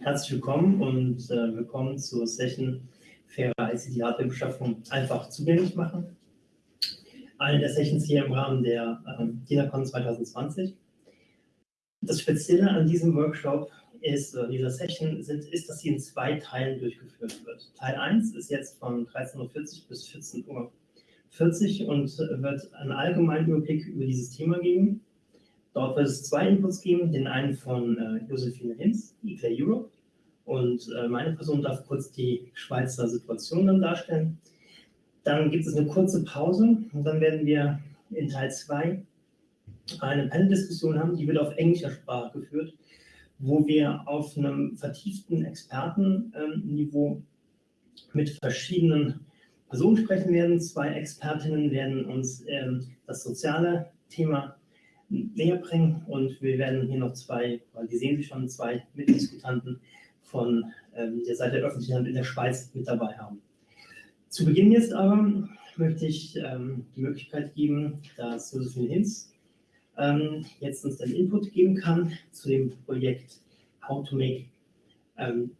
Herzlich willkommen und äh, willkommen zur Session Faire ICT Hardware Beschaffung einfach zugänglich machen. Eine der Sessions hier im Rahmen der äh, DINACON 2020. Das Spezielle an diesem Workshop ist, äh, dieser Session sind, ist, dass sie in zwei Teilen durchgeführt wird. Teil 1 ist jetzt von 13.40 Uhr bis 14.40 Uhr und wird einen allgemeinen Überblick über dieses Thema geben. Dort wird es zwei Inputs geben, den einen von äh, Josephine Hinz, Eclair Europe, und äh, meine Person darf kurz die Schweizer Situation dann darstellen. Dann gibt es eine kurze Pause und dann werden wir in Teil 2 eine Panel-Diskussion haben, die wird auf englischer Sprache geführt, wo wir auf einem vertieften Expertenniveau mit verschiedenen Personen sprechen werden. Zwei Expertinnen werden uns ähm, das soziale Thema näher bringen und wir werden hier noch zwei, weil die sehen sich schon, zwei Mitdiskutanten von ähm, der Seite der öffentlichen Hand in der Schweiz mit dabei haben. Zu Beginn jetzt aber möchte ich ähm, die Möglichkeit geben, dass Josephine Hinz ähm, jetzt uns den Input geben kann zu dem Projekt How to Make ähm,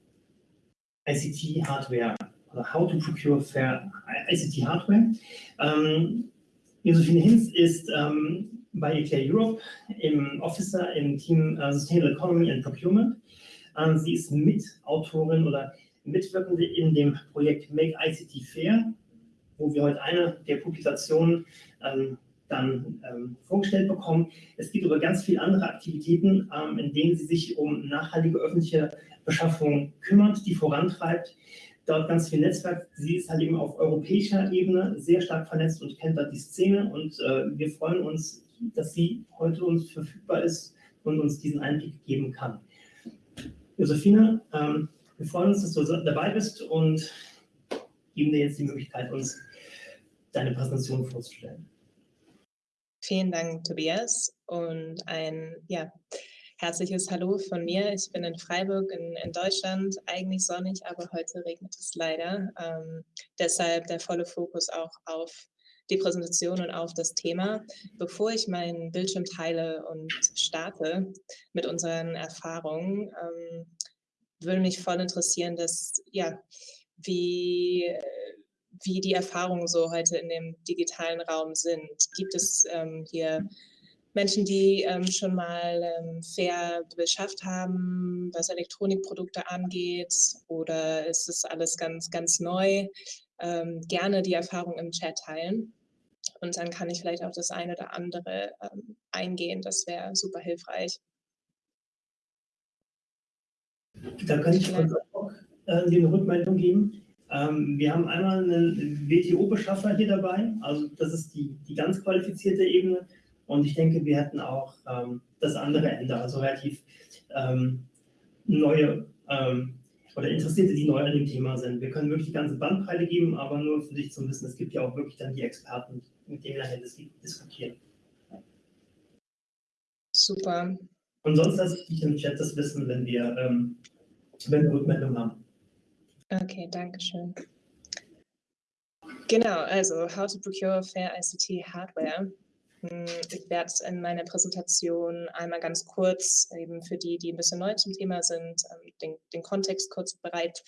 ICT Hardware oder How to Procure Fair ICT Hardware. Ähm, Josephine Hinz ist ähm, bei Eclair Europe im Officer im Team uh, Sustainable Economy and Procurement. Ähm, sie ist Mitautorin oder Mitwirkende in dem Projekt Make ICT Fair, wo wir heute eine der Publikationen ähm, dann ähm, vorgestellt bekommen. Es gibt aber ganz viele andere Aktivitäten, ähm, in denen sie sich um nachhaltige öffentliche Beschaffung kümmert, die vorantreibt. Dort ganz viel Netzwerk. Sie ist halt eben auf europäischer Ebene sehr stark vernetzt und kennt da die Szene. Und äh, wir freuen uns, dass sie heute uns verfügbar ist und uns diesen Einblick geben kann. Josephine, ähm, wir freuen uns, dass du dabei bist und geben dir jetzt die Möglichkeit, uns deine Präsentation vorzustellen. Vielen Dank, Tobias, und ein ja, herzliches Hallo von mir. Ich bin in Freiburg in, in Deutschland, eigentlich sonnig, aber heute regnet es leider. Ähm, deshalb der volle Fokus auch auf die Präsentation und auf das Thema. Bevor ich meinen Bildschirm teile und starte mit unseren Erfahrungen, ähm, würde mich voll interessieren, dass, ja, wie, wie die Erfahrungen so heute in dem digitalen Raum sind. Gibt es ähm, hier Menschen, die ähm, schon mal ähm, fair beschafft haben, was Elektronikprodukte angeht, oder ist es alles ganz, ganz neu? Ähm, gerne die Erfahrung im Chat teilen. Und dann kann ich vielleicht auch das eine oder andere ähm, eingehen. Das wäre super hilfreich. Da kann ich kurz auch äh, die Rückmeldung geben. Ähm, wir haben einmal einen WTO-Beschaffer hier dabei, also das ist die, die ganz qualifizierte Ebene. Und ich denke, wir hätten auch ähm, das andere Ende, also relativ ähm, neue ähm, oder Interessierte, die neu an dem Thema sind. Wir können wirklich die ganze Bandbreite geben, aber nur für dich zum Wissen, es gibt ja auch wirklich dann die Experten, mit denen wir nachher diskutieren. Super. Und sonst lasse ich dich im Chat das wissen, wenn wir, ähm, wenn wir Rückmeldung haben. Okay, danke schön. Genau, also How to Procure Fair ICT Hardware. Hm, ich werde in meiner Präsentation einmal ganz kurz, eben für die, die ein bisschen neu zum Thema sind, ähm, den, den Kontext kurz bereit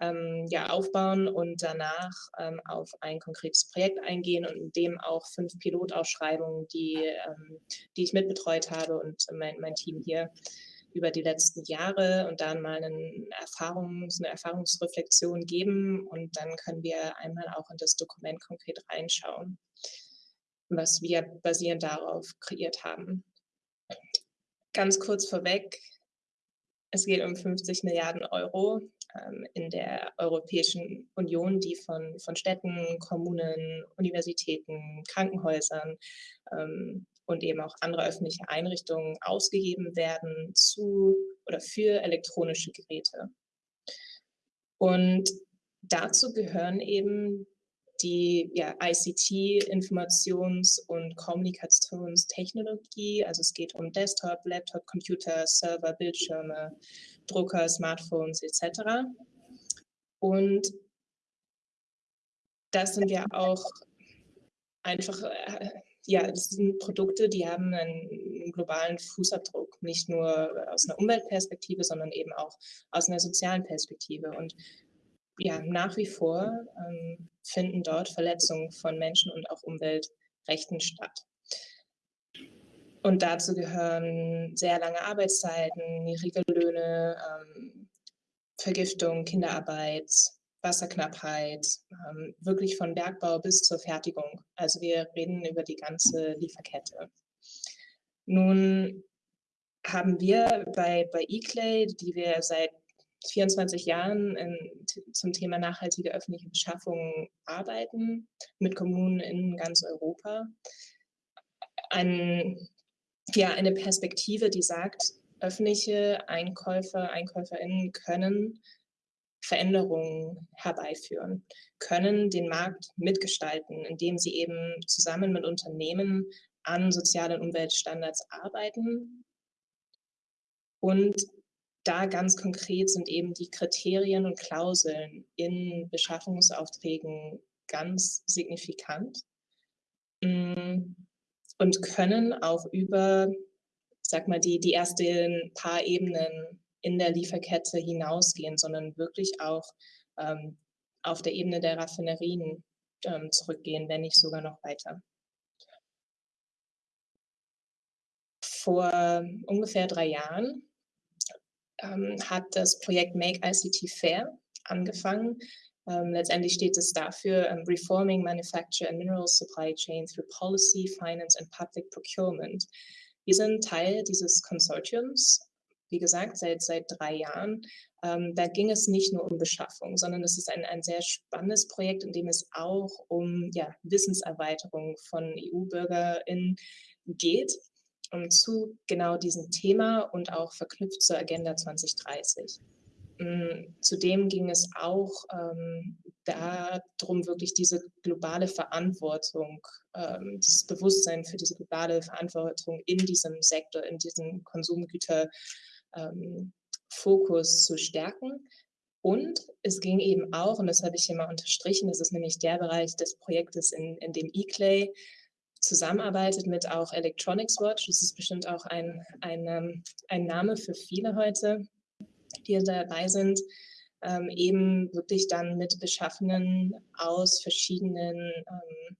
ähm, ja, aufbauen und danach ähm, auf ein konkretes Projekt eingehen und in dem auch fünf Pilotausschreibungen, die, ähm, die ich mitbetreut habe und mein, mein Team hier über die letzten Jahre und dann mal eine, Erfahrungs-, eine Erfahrungsreflexion geben und dann können wir einmal auch in das Dokument konkret reinschauen was wir basierend darauf kreiert haben. Ganz kurz vorweg, es geht um 50 Milliarden Euro ähm, in der Europäischen Union, die von, von Städten, Kommunen, Universitäten, Krankenhäusern ähm, und eben auch andere öffentliche Einrichtungen ausgegeben werden zu oder für elektronische Geräte. Und dazu gehören eben die ja, ICT, Informations- und Kommunikationstechnologie. Also es geht um Desktop, Laptop, Computer, Server, Bildschirme, Drucker, Smartphones etc. Und das sind ja auch einfach, äh, ja, das sind Produkte, die haben einen globalen Fußabdruck nicht nur aus einer Umweltperspektive, sondern eben auch aus einer sozialen Perspektive. Und ja, nach wie vor ähm, finden dort Verletzungen von Menschen und auch Umweltrechten statt. Und dazu gehören sehr lange Arbeitszeiten, niedrige Löhne, ähm, Vergiftung, Kinderarbeit, Wasserknappheit, ähm, wirklich von Bergbau bis zur Fertigung. Also wir reden über die ganze Lieferkette. Nun haben wir bei, bei eClay, die wir seit 24 Jahren in, zum Thema nachhaltige öffentliche Beschaffung arbeiten, mit Kommunen in ganz Europa, ein, ja, eine Perspektive, die sagt, öffentliche Einkäufer, EinkäuferInnen können Veränderungen herbeiführen, können den Markt mitgestalten, indem sie eben zusammen mit Unternehmen an sozialen Umweltstandards arbeiten. Und da ganz konkret sind eben die Kriterien und Klauseln in Beschaffungsaufträgen ganz signifikant mm, und können auch über, sag mal, die, die ersten paar Ebenen in der Lieferkette hinausgehen, sondern wirklich auch ähm, auf der Ebene der Raffinerien ähm, zurückgehen, wenn nicht sogar noch weiter. Vor ungefähr drei Jahren ähm, hat das Projekt Make ICT Fair angefangen. Ähm, letztendlich steht es dafür um, ähm, Reforming Manufacture and Mineral Supply Chain through Policy, Finance and Public Procurement. Wir sind Teil dieses Konsortiums wie gesagt, seit, seit drei Jahren. Ähm, da ging es nicht nur um Beschaffung, sondern es ist ein, ein sehr spannendes Projekt, in dem es auch um ja, Wissenserweiterung von EU-BürgerInnen geht um, zu genau diesem Thema und auch verknüpft zur Agenda 2030. Mm, zudem ging es auch ähm, darum, wirklich diese globale Verantwortung, ähm, dieses Bewusstsein für diese globale Verantwortung in diesem Sektor, in diesem Konsumgüter ähm, Fokus zu stärken. Und es ging eben auch, und das habe ich hier mal unterstrichen, das ist nämlich der Bereich des Projektes, in, in dem eClay zusammenarbeitet mit auch Electronics Watch. Das ist bestimmt auch ein, ein, ähm, ein Name für viele heute, die dabei sind, ähm, eben wirklich dann mit Beschaffenen aus verschiedenen ähm,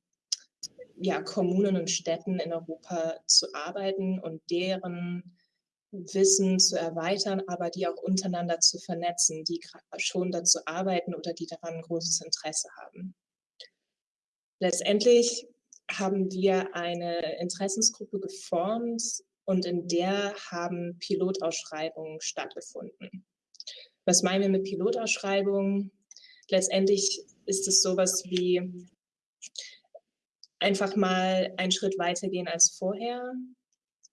ja, Kommunen und Städten in Europa zu arbeiten und deren Wissen zu erweitern, aber die auch untereinander zu vernetzen, die schon dazu arbeiten oder die daran großes Interesse haben. Letztendlich haben wir eine Interessensgruppe geformt und in der haben Pilotausschreibungen stattgefunden. Was meinen wir mit Pilotausschreibungen? Letztendlich ist es sowas wie einfach mal einen Schritt weitergehen als vorher,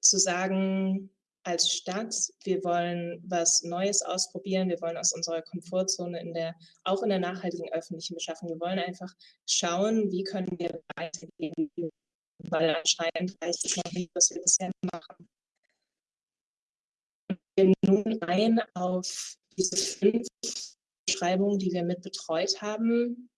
zu sagen, als Stadt, wir wollen was Neues ausprobieren, wir wollen aus unserer Komfortzone in der, auch in der nachhaltigen öffentlichen Beschaffung, wir wollen einfach schauen, wie können wir weitergehen, weil anscheinend weiß es noch nicht, was wir bisher machen. Wir nun ein auf diese fünf Beschreibungen, die wir mit betreut haben,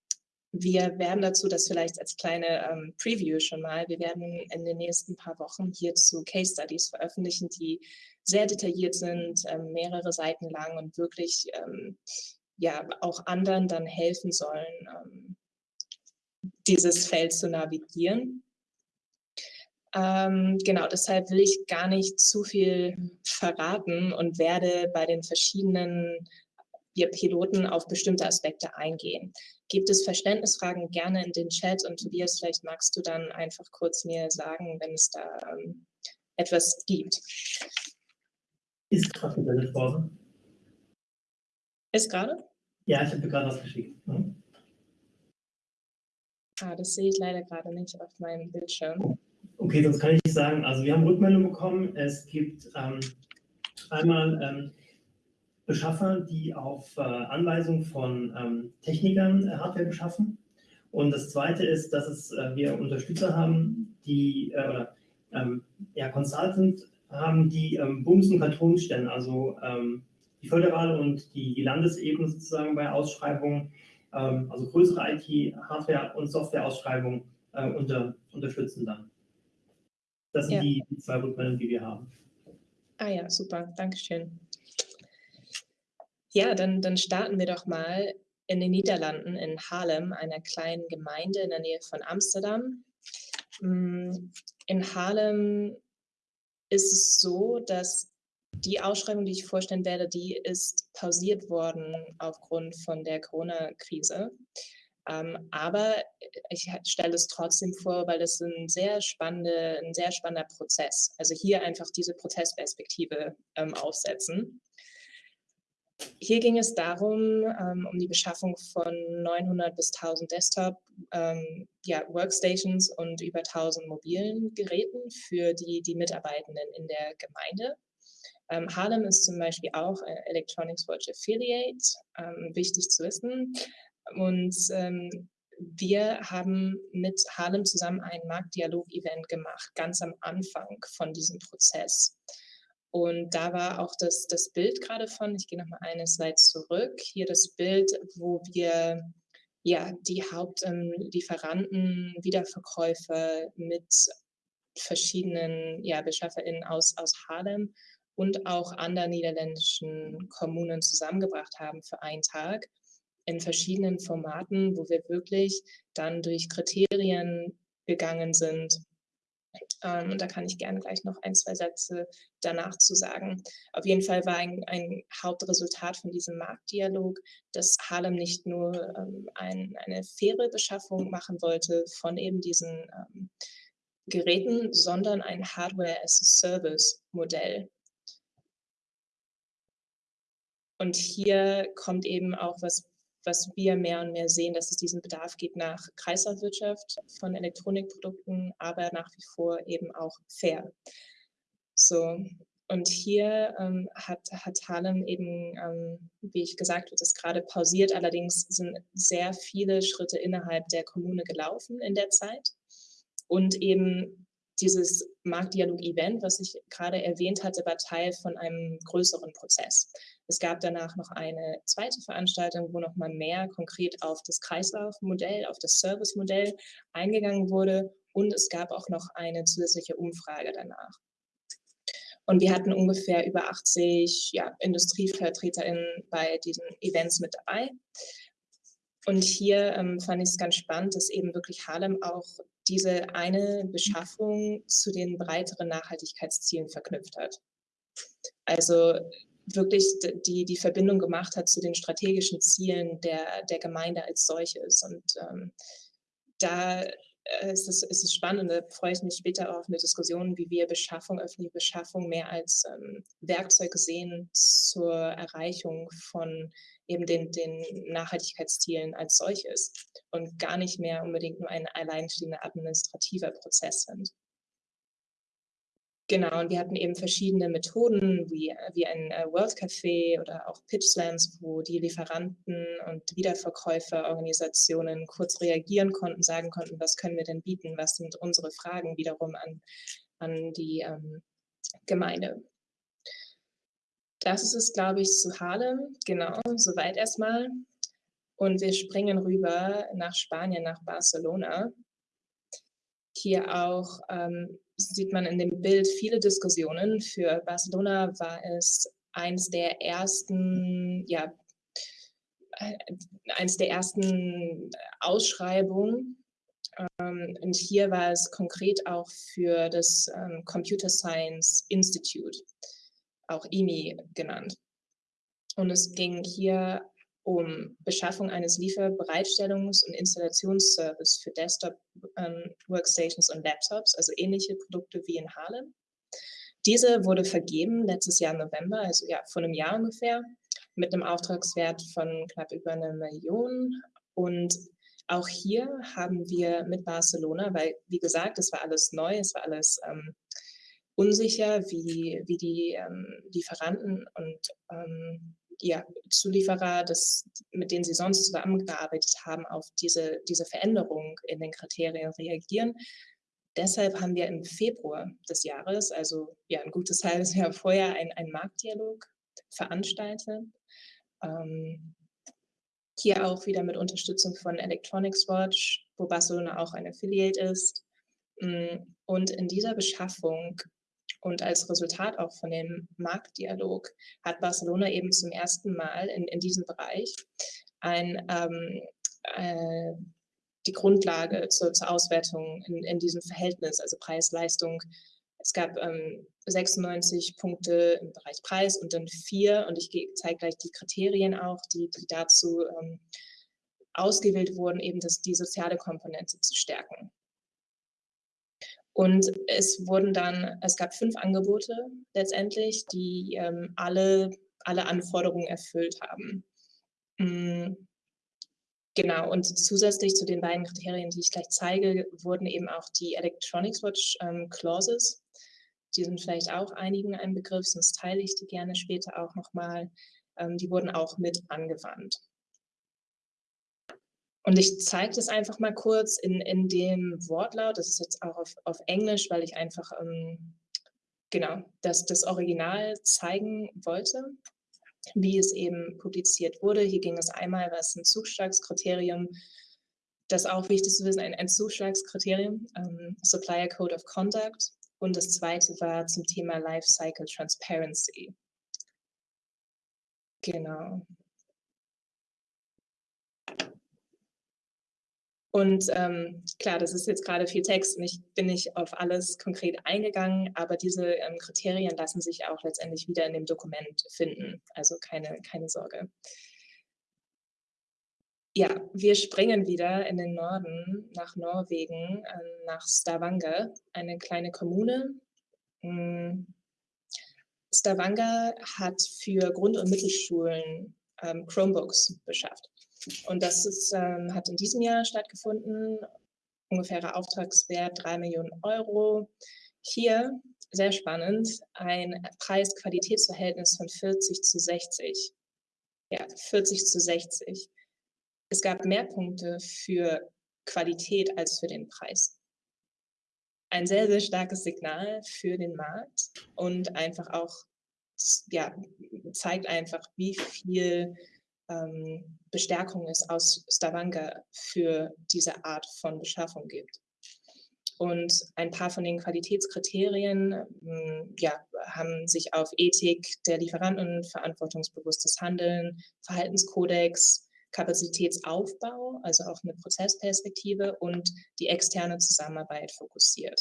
wir werden dazu das vielleicht als kleine ähm, Preview schon mal, wir werden in den nächsten paar Wochen hierzu Case Studies veröffentlichen, die sehr detailliert sind, ähm, mehrere Seiten lang und wirklich ähm, ja auch anderen dann helfen sollen, ähm, dieses Feld zu navigieren. Ähm, genau, deshalb will ich gar nicht zu viel verraten und werde bei den verschiedenen wir Piloten auf bestimmte Aspekte eingehen. Gibt es Verständnisfragen gerne in den Chat und Tobias, vielleicht magst du dann einfach kurz mir sagen, wenn es da ähm, etwas gibt. Ist gerade eine Bildpause. Ist gerade? Ja, ich habe gerade was geschickt. Mhm. Ah, das sehe ich leider gerade nicht auf meinem Bildschirm. Okay, sonst kann ich nicht sagen. Also wir haben Rückmeldung bekommen. Es gibt ähm, einmal ähm, Beschaffer, die auf äh, Anweisung von ähm, Technikern äh, Hardware beschaffen. Und das Zweite ist, dass es, äh, wir Unterstützer haben, die, oder ähm, ja, Consultant haben, die ähm, Bundes- und Kantonstellen, also ähm, die föderale und die, die Landesebene sozusagen bei Ausschreibungen, also größere IT-Hardware- und Software-Ausschreibungen äh, unter, unterstützen dann. Das sind ja. die, die zwei Rückmeldungen, die wir haben. Ah ja, super, Dankeschön. Ja, dann, dann starten wir doch mal in den Niederlanden, in Haarlem, einer kleinen Gemeinde in der Nähe von Amsterdam. Mm, in Haarlem ist es so, dass die Ausschreibung, die ich vorstellen werde, die ist pausiert worden aufgrund von der Corona-Krise. Ähm, aber ich stelle es trotzdem vor, weil es ein sehr, spannende, ein sehr spannender Prozess. Also hier einfach diese Prozessperspektive ähm, aufsetzen. Hier ging es darum, ähm, um die Beschaffung von 900 bis 1000 Desktop ähm, ja, Workstations und über 1000 mobilen Geräten für die, die Mitarbeitenden in der Gemeinde. Ähm, Harlem ist zum Beispiel auch Electronics Watch Affiliate, ähm, wichtig zu wissen. Und ähm, wir haben mit Harlem zusammen ein Marktdialog-Event gemacht, ganz am Anfang von diesem Prozess. Und da war auch das, das Bild gerade von, ich gehe nochmal eine Slide zurück, hier das Bild, wo wir ja die Hauptlieferanten, ähm, Wiederverkäufer mit verschiedenen ja, BeschafferInnen aus, aus Harlem und auch anderen niederländischen Kommunen zusammengebracht haben für einen Tag in verschiedenen Formaten, wo wir wirklich dann durch Kriterien gegangen sind. Ähm, und da kann ich gerne gleich noch ein, zwei Sätze danach zu sagen. Auf jeden Fall war ein, ein Hauptresultat von diesem Marktdialog, dass Harlem nicht nur ähm, ein, eine faire Beschaffung machen wollte von eben diesen ähm, Geräten, sondern ein Hardware-as-a-Service-Modell und hier kommt eben auch was, was wir mehr und mehr sehen, dass es diesen Bedarf gibt nach Kreislaufwirtschaft von Elektronikprodukten, aber nach wie vor eben auch fair. So, und hier ähm, hat, hat Harlem eben, ähm, wie ich gesagt habe, das gerade pausiert. Allerdings sind sehr viele Schritte innerhalb der Kommune gelaufen in der Zeit. Und eben dieses Marktdialog-Event, was ich gerade erwähnt hatte, war Teil von einem größeren Prozess. Es gab danach noch eine zweite Veranstaltung, wo noch mal mehr konkret auf das Kreislaufmodell, auf das Servicemodell eingegangen wurde und es gab auch noch eine zusätzliche Umfrage danach. Und wir hatten ungefähr über 80 ja, IndustrievertreterInnen bei diesen Events mit dabei. Und hier ähm, fand ich es ganz spannend, dass eben wirklich Harlem auch diese eine Beschaffung zu den breiteren Nachhaltigkeitszielen verknüpft hat. Also wirklich die, die Verbindung gemacht hat zu den strategischen Zielen der, der Gemeinde als solches. Und ähm, da äh, ist es, ist es spannend, da freue ich mich später auf eine Diskussion, wie wir Beschaffung, öffentliche Beschaffung mehr als ähm, Werkzeug sehen zur Erreichung von eben den, den Nachhaltigkeitszielen als solches und gar nicht mehr unbedingt nur ein alleinstehender administrativer Prozess sind. Genau, und wir hatten eben verschiedene Methoden, wie, wie ein äh, World Café oder auch Pitch Slams, wo die Lieferanten und Wiederverkäuferorganisationen kurz reagieren konnten, sagen konnten, was können wir denn bieten, was sind unsere Fragen wiederum an, an die ähm, Gemeinde. Das ist es, glaube ich, zu Harlem. Genau, soweit erstmal. Und wir springen rüber nach Spanien, nach Barcelona. Hier auch ähm, sieht man in dem Bild viele Diskussionen. Für Barcelona war es eins der ersten, ja, äh, eins der ersten Ausschreibungen. Ähm, und hier war es konkret auch für das ähm, Computer Science Institute auch IMI genannt. Und es ging hier um Beschaffung eines Lieferbereitstellungs- und Installationsservice für Desktop-Workstations ähm, und Laptops, also ähnliche Produkte wie in Harlem. Diese wurde vergeben letztes Jahr im November, also ja, vor einem Jahr ungefähr, mit einem Auftragswert von knapp über einer Million. Und auch hier haben wir mit Barcelona, weil wie gesagt, es war alles neu, es war alles ähm, unsicher, wie, wie die ähm, Lieferanten und ähm, ja, Zulieferer, das, mit denen sie sonst zusammengearbeitet haben, auf diese, diese Veränderung in den Kriterien reagieren. Deshalb haben wir im Februar des Jahres, also ja ein gutes halbes Jahr vorher, einen Marktdialog veranstaltet. Ähm, hier auch wieder mit Unterstützung von Electronics Watch, wo Barcelona auch ein Affiliate ist. Mm, und in dieser Beschaffung Und als Resultat auch von dem Marktdialog hat Barcelona eben zum ersten Mal in, in diesem Bereich ein, ähm, äh, die Grundlage zur, zur Auswertung in, in diesem Verhältnis, also Preis-Leistung. Es gab ähm, 96 Punkte im Bereich Preis und dann vier, und ich zeige gleich die Kriterien auch, die, die dazu ähm, ausgewählt wurden, eben das, die soziale Komponente zu stärken. Und es wurden dann, es gab fünf Angebote letztendlich, die ähm, alle, alle Anforderungen erfüllt haben. Mhm. Genau, und zusätzlich zu den beiden Kriterien, die ich gleich zeige, wurden eben auch die Electronics Watch ähm, Clauses. Die sind vielleicht auch einigen ein Begriff, sonst teile ich die gerne später auch nochmal. Ähm, die wurden auch mit angewandt. Und ich zeige das einfach mal kurz in, in dem Wortlaut. Das ist jetzt auch auf, auf Englisch, weil ich einfach ähm, genau das, das Original zeigen wollte, wie es eben publiziert wurde. Hier ging es einmal, was ein Zuschlagskriterium, das auch wichtig zu wissen, ein, ein Zuschlagskriterium, ähm, Supplier Code of Conduct. Und das zweite war zum Thema Life Cycle Transparency. Genau. Und ähm, klar, das ist jetzt gerade viel Text und ich bin nicht auf alles konkret eingegangen, aber diese ähm, Kriterien lassen sich auch letztendlich wieder in dem Dokument finden. Also keine, keine Sorge. Ja, wir springen wieder in den Norden nach Norwegen, äh, nach Stavanger, eine kleine Kommune. Hm. Stavanger hat für Grund- und Mittelschulen ähm, Chromebooks beschafft. Und das ist, ähm, hat in diesem Jahr stattgefunden, ungefährer Auftragswert 3 Millionen Euro. Hier, sehr spannend, ein Preis-Qualitätsverhältnis von 40 zu 60. Ja, 40 zu 60. Es gab mehr Punkte für Qualität als für den Preis. Ein sehr, sehr starkes Signal für den Markt und einfach auch, ja, zeigt einfach, wie viel ähm, Bestärkung es aus Stavanger für diese Art von Beschaffung gibt. Und ein paar von den Qualitätskriterien ähm, ja, haben sich auf Ethik der Lieferanten, verantwortungsbewusstes Handeln, Verhaltenskodex, Kapazitätsaufbau, also auch eine Prozessperspektive und die externe Zusammenarbeit fokussiert.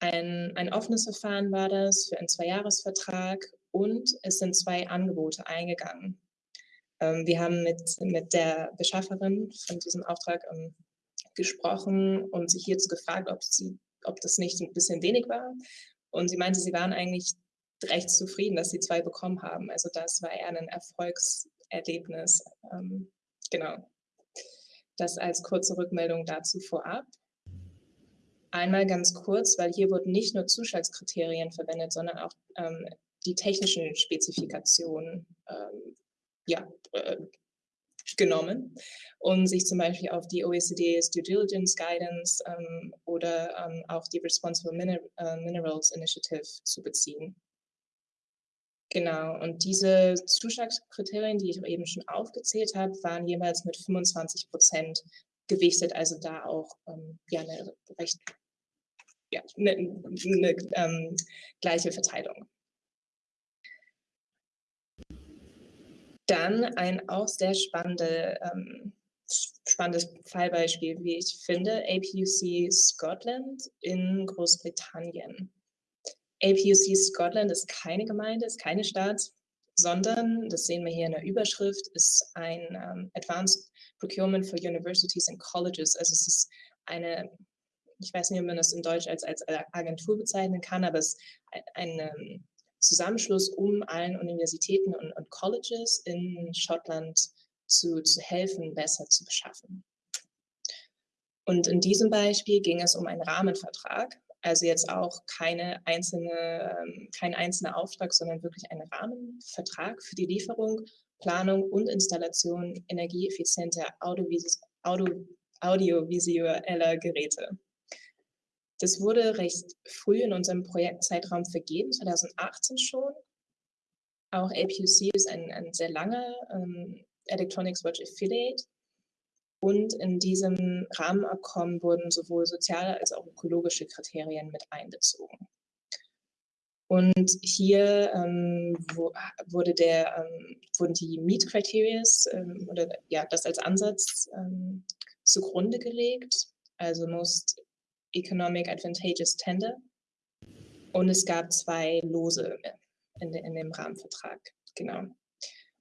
Ein, ein offenes Verfahren war das für einen Zweijahresvertrag und es sind zwei Angebote eingegangen. Ähm, wir haben mit, mit der Beschafferin von diesem Auftrag ähm, gesprochen und sich hierzu gefragt, ob, sie, ob das nicht ein bisschen wenig war. Und sie meinte, sie waren eigentlich recht zufrieden, dass sie zwei bekommen haben. Also das war eher ein Erfolgserlebnis. Ähm, genau. Das als kurze Rückmeldung dazu vorab. Einmal ganz kurz, weil hier wurden nicht nur Zuschlagskriterien verwendet, sondern auch ähm, die technischen Spezifikationen ähm, ja, äh, genommen um sich zum Beispiel auf die OECD's Due Diligence Guidance ähm, oder ähm, auch die Responsible Miner äh, Minerals Initiative zu beziehen. Genau, und diese Zuschlagskriterien, die ich eben schon aufgezählt habe, waren jeweils mit 25 Prozent gewichtet, also da auch ähm, ja, eine recht ja, eine, eine ähm, gleiche Verteilung. Dann ein auch sehr spannende, ähm, spannendes Fallbeispiel, wie ich finde, APUC Scotland in Großbritannien. APUC Scotland ist keine Gemeinde, ist keine Stadt, sondern, das sehen wir hier in der Überschrift, ist ein um, Advanced Procurement for Universities and Colleges. Also es ist eine, ich weiß nicht, ob man das in Deutsch als, als Agentur bezeichnen kann, aber es ist eine Zusammenschluss, um allen Universitäten und, und Colleges in Schottland zu, zu helfen, besser zu beschaffen. Und in diesem Beispiel ging es um einen Rahmenvertrag, also jetzt auch keine einzelne, ähm, kein einzelner Auftrag, sondern wirklich ein Rahmenvertrag für die Lieferung, Planung und Installation energieeffizienter Audiovis Audio, audiovisueller Geräte. Das wurde recht früh in unserem Projektzeitraum vergeben, 2018 schon. Auch APUC ist ein, ein sehr langer ähm, Electronics Watch Affiliate. Und in diesem Rahmenabkommen wurden sowohl soziale als auch ökologische Kriterien mit einbezogen. Und hier ähm, wo, wurde der, ähm, wurden die Meet Criteria ähm, oder ja, das als Ansatz ähm, zugrunde gelegt, also Most Economic Advantageous Tender. Und es gab zwei Lose in, in dem Rahmenvertrag, genau.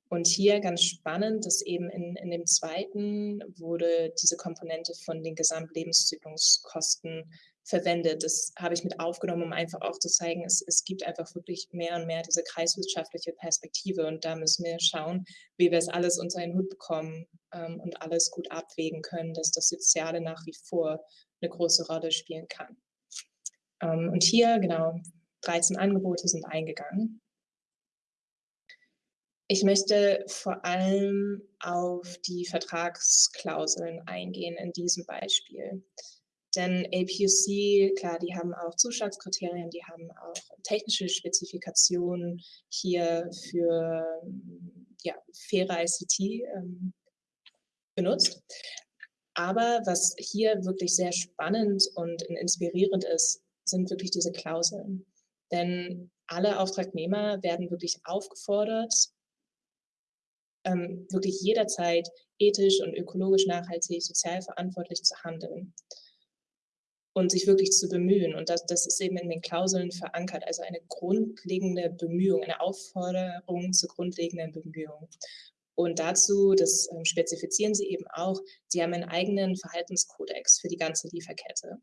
Und hier ganz spannend, dass eben in, in dem zweiten wurde diese Komponente von den Gesamtlebenszykluskosten verwendet. Das habe ich mit aufgenommen, um einfach auch zu zeigen, es, es gibt einfach wirklich mehr und mehr diese kreiswirtschaftliche Perspektive und da müssen wir schauen, wie wir es alles unter einen Hut bekommen ähm, und alles gut abwägen können, dass das Soziale nach wie vor eine große Rolle spielen kann. Ähm, und hier, genau, 13 Angebote sind eingegangen. Ich möchte vor allem auf die Vertragsklauseln eingehen in diesem Beispiel. Denn APUC, klar, die haben auch Zuschlagskriterien, die haben auch technische Spezifikationen hier für ja, faire ICT ähm, benutzt. Aber was hier wirklich sehr spannend und inspirierend ist, sind wirklich diese Klauseln. Denn alle Auftragnehmer werden wirklich aufgefordert, ähm, wirklich jederzeit ethisch und ökologisch nachhaltig, sozial verantwortlich zu handeln und sich wirklich zu bemühen. Und das, das ist eben in den Klauseln verankert, also eine grundlegende Bemühung, eine Aufforderung zur grundlegenden Bemühung. Und dazu, das ähm, spezifizieren sie eben auch, sie haben einen eigenen Verhaltenskodex für die ganze Lieferkette.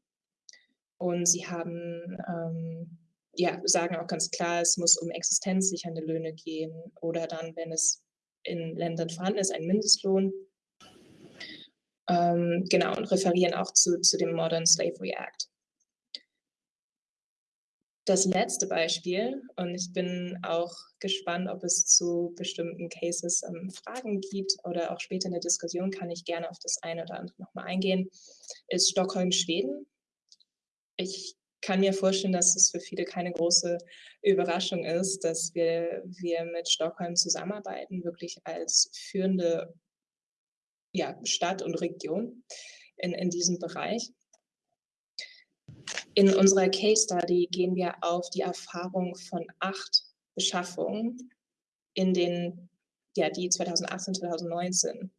Und sie haben, ähm, ja, sagen auch ganz klar, es muss um existenzsichernde Löhne gehen oder dann, wenn es in Ländern vorhanden ist, ein Mindestlohn. Ähm, genau, und referieren auch zu, zu dem Modern Slavery Act. Das letzte Beispiel, und ich bin auch gespannt, ob es zu bestimmten Cases ähm, Fragen gibt oder auch später in der Diskussion kann ich gerne auf das eine oder andere nochmal eingehen, ist Stockholm, Schweden. Ich kann mir vorstellen, dass es für viele keine große Überraschung ist, dass wir, wir mit Stockholm zusammenarbeiten, wirklich als führende ja, Stadt und Region in, in diesem Bereich. In unserer Case Study gehen wir auf die Erfahrung von acht Beschaffungen in den, ja, die 2018, 2019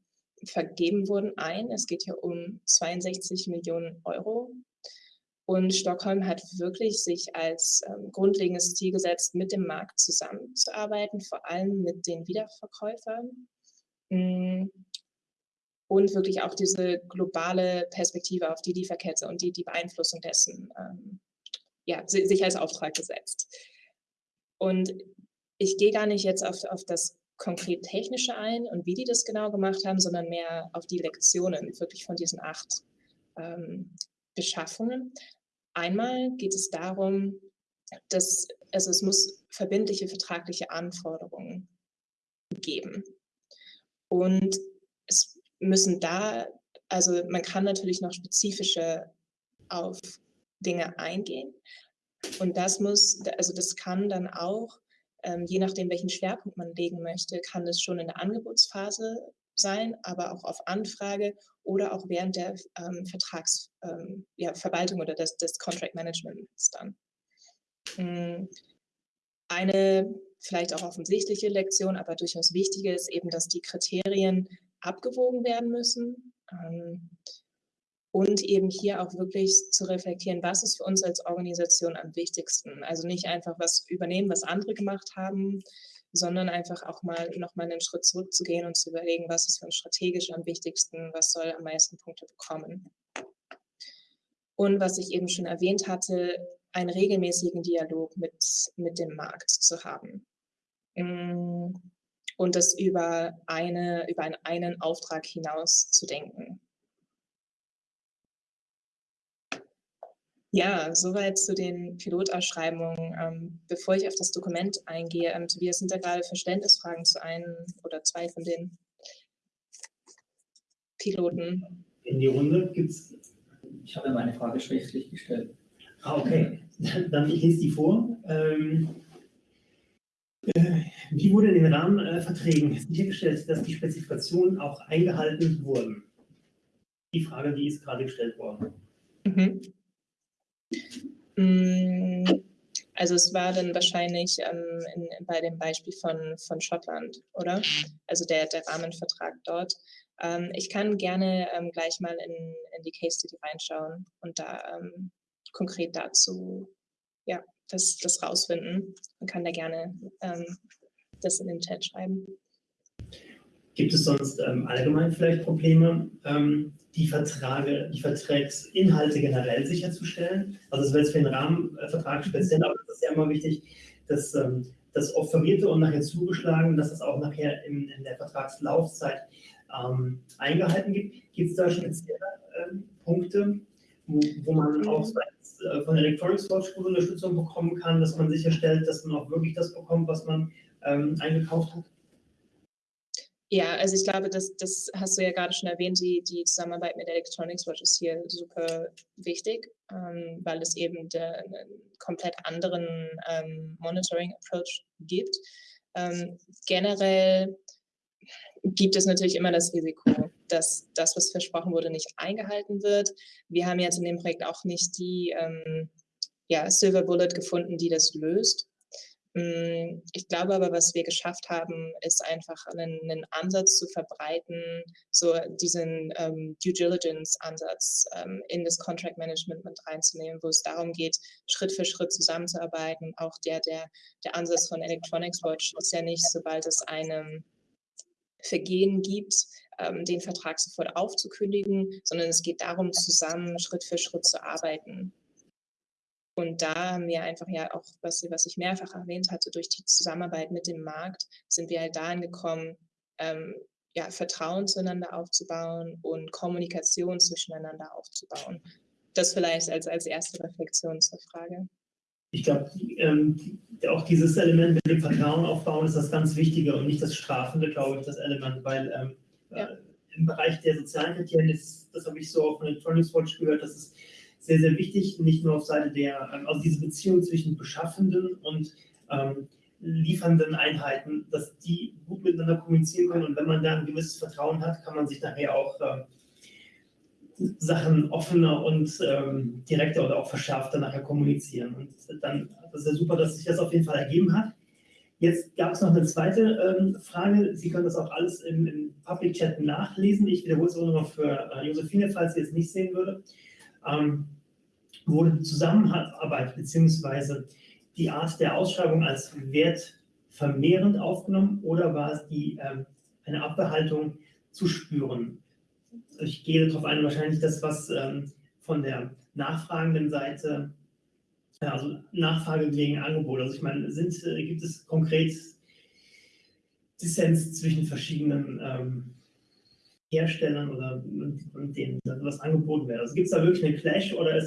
vergeben wurden ein. Es geht hier um 62 Millionen Euro und Stockholm hat wirklich sich als ähm, grundlegendes Ziel gesetzt, mit dem Markt zusammenzuarbeiten, vor allem mit den Wiederverkäufern. Mm. Und wirklich auch diese globale Perspektive auf die Lieferkette und die, die Beeinflussung dessen ähm, ja, sich als Auftrag gesetzt. Und ich gehe gar nicht jetzt auf, auf das konkret Technische ein und wie die das genau gemacht haben, sondern mehr auf die Lektionen wirklich von diesen acht ähm, Beschaffungen. Einmal geht es darum, dass also es muss verbindliche vertragliche Anforderungen geben. Und es müssen da, also man kann natürlich noch spezifische auf Dinge eingehen. Und das muss, also das kann dann auch, ähm, je nachdem, welchen Schwerpunkt man legen möchte, kann es schon in der Angebotsphase sein, aber auch auf Anfrage oder auch während der ähm, Vertragsverwaltung ähm, ja, oder des, des Contract Managements dann. Hm, eine vielleicht auch offensichtliche Lektion, aber durchaus wichtige ist eben, dass die Kriterien abgewogen werden müssen ähm, und eben hier auch wirklich zu reflektieren, was ist für uns als Organisation am wichtigsten. Also nicht einfach was übernehmen, was andere gemacht haben, sondern einfach auch mal nochmal einen Schritt zurückzugehen und zu überlegen, was ist für uns strategisch am wichtigsten, was soll am meisten Punkte bekommen. Und was ich eben schon erwähnt hatte, einen regelmäßigen Dialog mit, mit dem Markt zu haben. Und das über, eine, über einen, einen Auftrag hinaus zu denken. Ja, soweit zu den Pilotausschreibungen. Ähm, bevor ich auf das Dokument eingehe, ähm, Tobias, sind da gerade Verständnisfragen zu einem oder zwei von den Piloten? In die Runde gibt es. Ich habe meine Frage schriftlich gestellt. Ah, okay. Dann ich lese die vor. Ähm, äh, wie wurde in den Rahmenverträgen sichergestellt, dass die Spezifikationen auch eingehalten wurden? Die Frage, die ist gerade gestellt worden. Mhm. Mm, Also es war dann wahrscheinlich ähm, in, bei dem Beispiel von, von Schottland, oder? Also der, der Rahmenvertrag dort. Ähm, ich kann gerne ähm, gleich mal in, in die Case Study reinschauen und da ähm, konkret dazu ja, das, das rausfinden. Man kann da gerne ähm, das in den Chat schreiben. Gibt es sonst ähm, allgemein vielleicht Probleme, ähm, die Verträge, die Vertragsinhalte generell sicherzustellen? Also es wäre jetzt für den Rahmenvertrag speziell, aber es ist ja immer wichtig, dass ähm, das Offerierte und nachher zugeschlagen, dass es auch nachher in, in der Vertragslaufzeit ähm, eingehalten gibt. Gibt es da spezielle ähm, Punkte, wo, wo man auch äh, von der Electronics Watch gute Unterstützung bekommen kann, dass man sicherstellt, dass man auch wirklich das bekommt, was man ähm, eingekauft hat? Ja, also ich glaube, das, das hast du ja gerade schon erwähnt, die, die Zusammenarbeit mit Electronics Watch ist hier super wichtig, ähm, weil es eben einen komplett anderen ähm, Monitoring-Approach gibt. Ähm, generell gibt es natürlich immer das Risiko, dass das, was versprochen wurde, nicht eingehalten wird. Wir haben jetzt in dem Projekt auch nicht die ähm, ja, Silver Bullet gefunden, die das löst. Hm, ich glaube aber, was wir geschafft haben, ist einfach einen, einen Ansatz zu verbreiten, so diesen ähm, Due Diligence-Ansatz ähm, in das Contract Management mit reinzunehmen, wo es darum geht, Schritt für Schritt zusammenzuarbeiten. Auch der, der, der Ansatz von Electronics Watch ist ja nicht, sobald es einem Vergehen gibt, ähm, den Vertrag sofort aufzukündigen, sondern es geht darum, zusammen Schritt für Schritt zu arbeiten. Und da haben wir einfach ja auch, was, was ich mehrfach erwähnt hatte, durch die Zusammenarbeit mit dem Markt sind wir halt dahin gekommen, ähm, ja, Vertrauen zueinander aufzubauen und Kommunikation zwischeneinander aufzubauen. Das vielleicht als, als erste Reflexion zur Frage. Ich glaube, ähm, auch dieses Element mit dem Vertrauen aufbauen ist das ganz Wichtige und nicht das Strafende, glaube ich, das Element, weil ähm, äh, im Bereich der sozialen Kriterien ist, das habe ich so auf Electronics Watch gehört, dass es sehr, sehr wichtig, nicht nur auf Seite der, ähm, also diese Beziehung zwischen beschaffenden und ähm, liefernden Einheiten, dass die gut miteinander kommunizieren können und wenn man da ein gewisses Vertrauen hat, kann man sich nachher auch äh, Sachen offener und ähm, direkter oder auch verschärfter nachher kommunizieren. Und dann das ist ja super, dass sich das auf jeden Fall ergeben hat. Jetzt gab es noch eine zweite ähm, Frage. Sie können das auch alles im, im Public Chat nachlesen. Ich wiederhole es auch noch für äh, Josephine, falls sie es nicht sehen würde. Ähm, wurde Zusammenarbeit bzw. die Art der Ausschreibung als wertvermehrend aufgenommen oder war es die, ähm, eine Abbehaltung zu spüren? Ich gehe darauf ein, wahrscheinlich das, was ähm, von der nachfragenden Seite, also Nachfrage gegen Angebot. Also ich meine, sind, äh, gibt es konkret Dissens zwischen verschiedenen ähm, Herstellern oder und denen was angeboten wird. Also gibt es da wirklich einen Clash oder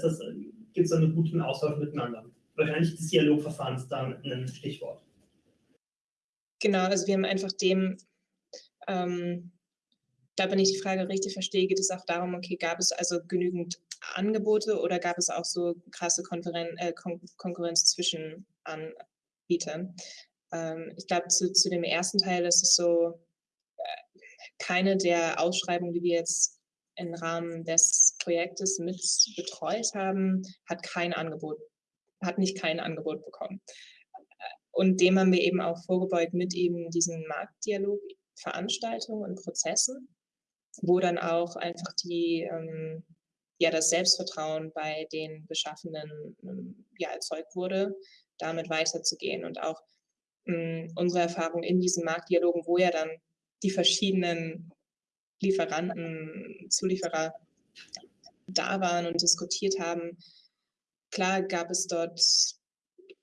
gibt es da einen guten Austausch miteinander? Wahrscheinlich das Dialogverfahren ist da ein Stichwort. Genau, also wir haben einfach dem, ähm, da wenn ich die Frage richtig verstehe, geht es auch darum, okay, gab es also genügend Angebote oder gab es auch so krasse Konkurren äh, Kon Konkurrenz zwischen Anbietern? Ähm, ich glaube, zu, zu dem ersten Teil ist es so, keine der Ausschreibungen, die wir jetzt im Rahmen des Projektes mit betreut haben, hat kein Angebot, hat nicht kein Angebot bekommen. Und dem haben wir eben auch vorgebeugt mit eben diesen Marktdialog, Veranstaltungen und Prozessen, wo dann auch einfach die, ähm, ja, das Selbstvertrauen bei den Beschaffenden ähm, ja, erzeugt wurde, damit weiterzugehen und auch ähm, unsere Erfahrung in diesen Marktdialogen, wo ja dann die verschiedenen Lieferanten, Zulieferer da waren und diskutiert haben. Klar gab es dort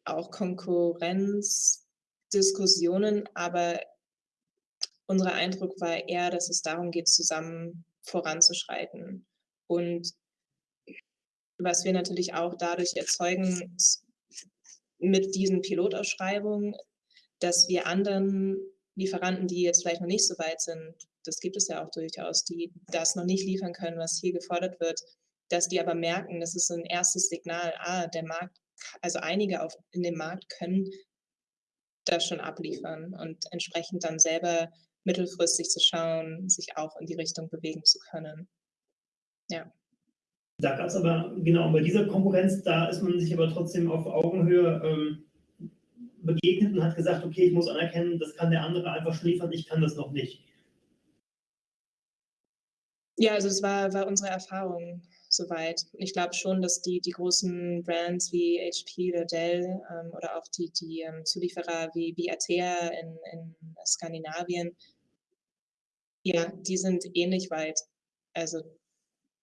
auch Konkurrenzdiskussionen, aber unser Eindruck war eher, dass es darum geht, zusammen voranzuschreiten. Und was wir natürlich auch dadurch erzeugen mit diesen Pilotausschreibungen, dass wir anderen Lieferanten, die jetzt vielleicht noch nicht so weit sind, das gibt es ja auch durchaus, die das noch nicht liefern können, was hier gefordert wird, dass die aber merken, das ist ein erstes Signal, ah, der Markt, also einige auf, in dem Markt können das schon abliefern und entsprechend dann selber mittelfristig zu schauen, sich auch in die Richtung bewegen zu können. Ja. Da gab es aber, genau, bei dieser Konkurrenz, da ist man sich aber trotzdem auf Augenhöhe ähm, begegnet und hat gesagt, okay, ich muss anerkennen, das kann der andere einfach schon liefern, ich kann das noch nicht. Ja, also es war, war unsere Erfahrung soweit. Ich glaube schon, dass die, die großen Brands wie HP oder Dell ähm, oder auch die, die ähm, Zulieferer wie, wie Atea in, in Skandinavien, ja, die sind ähnlich weit. Also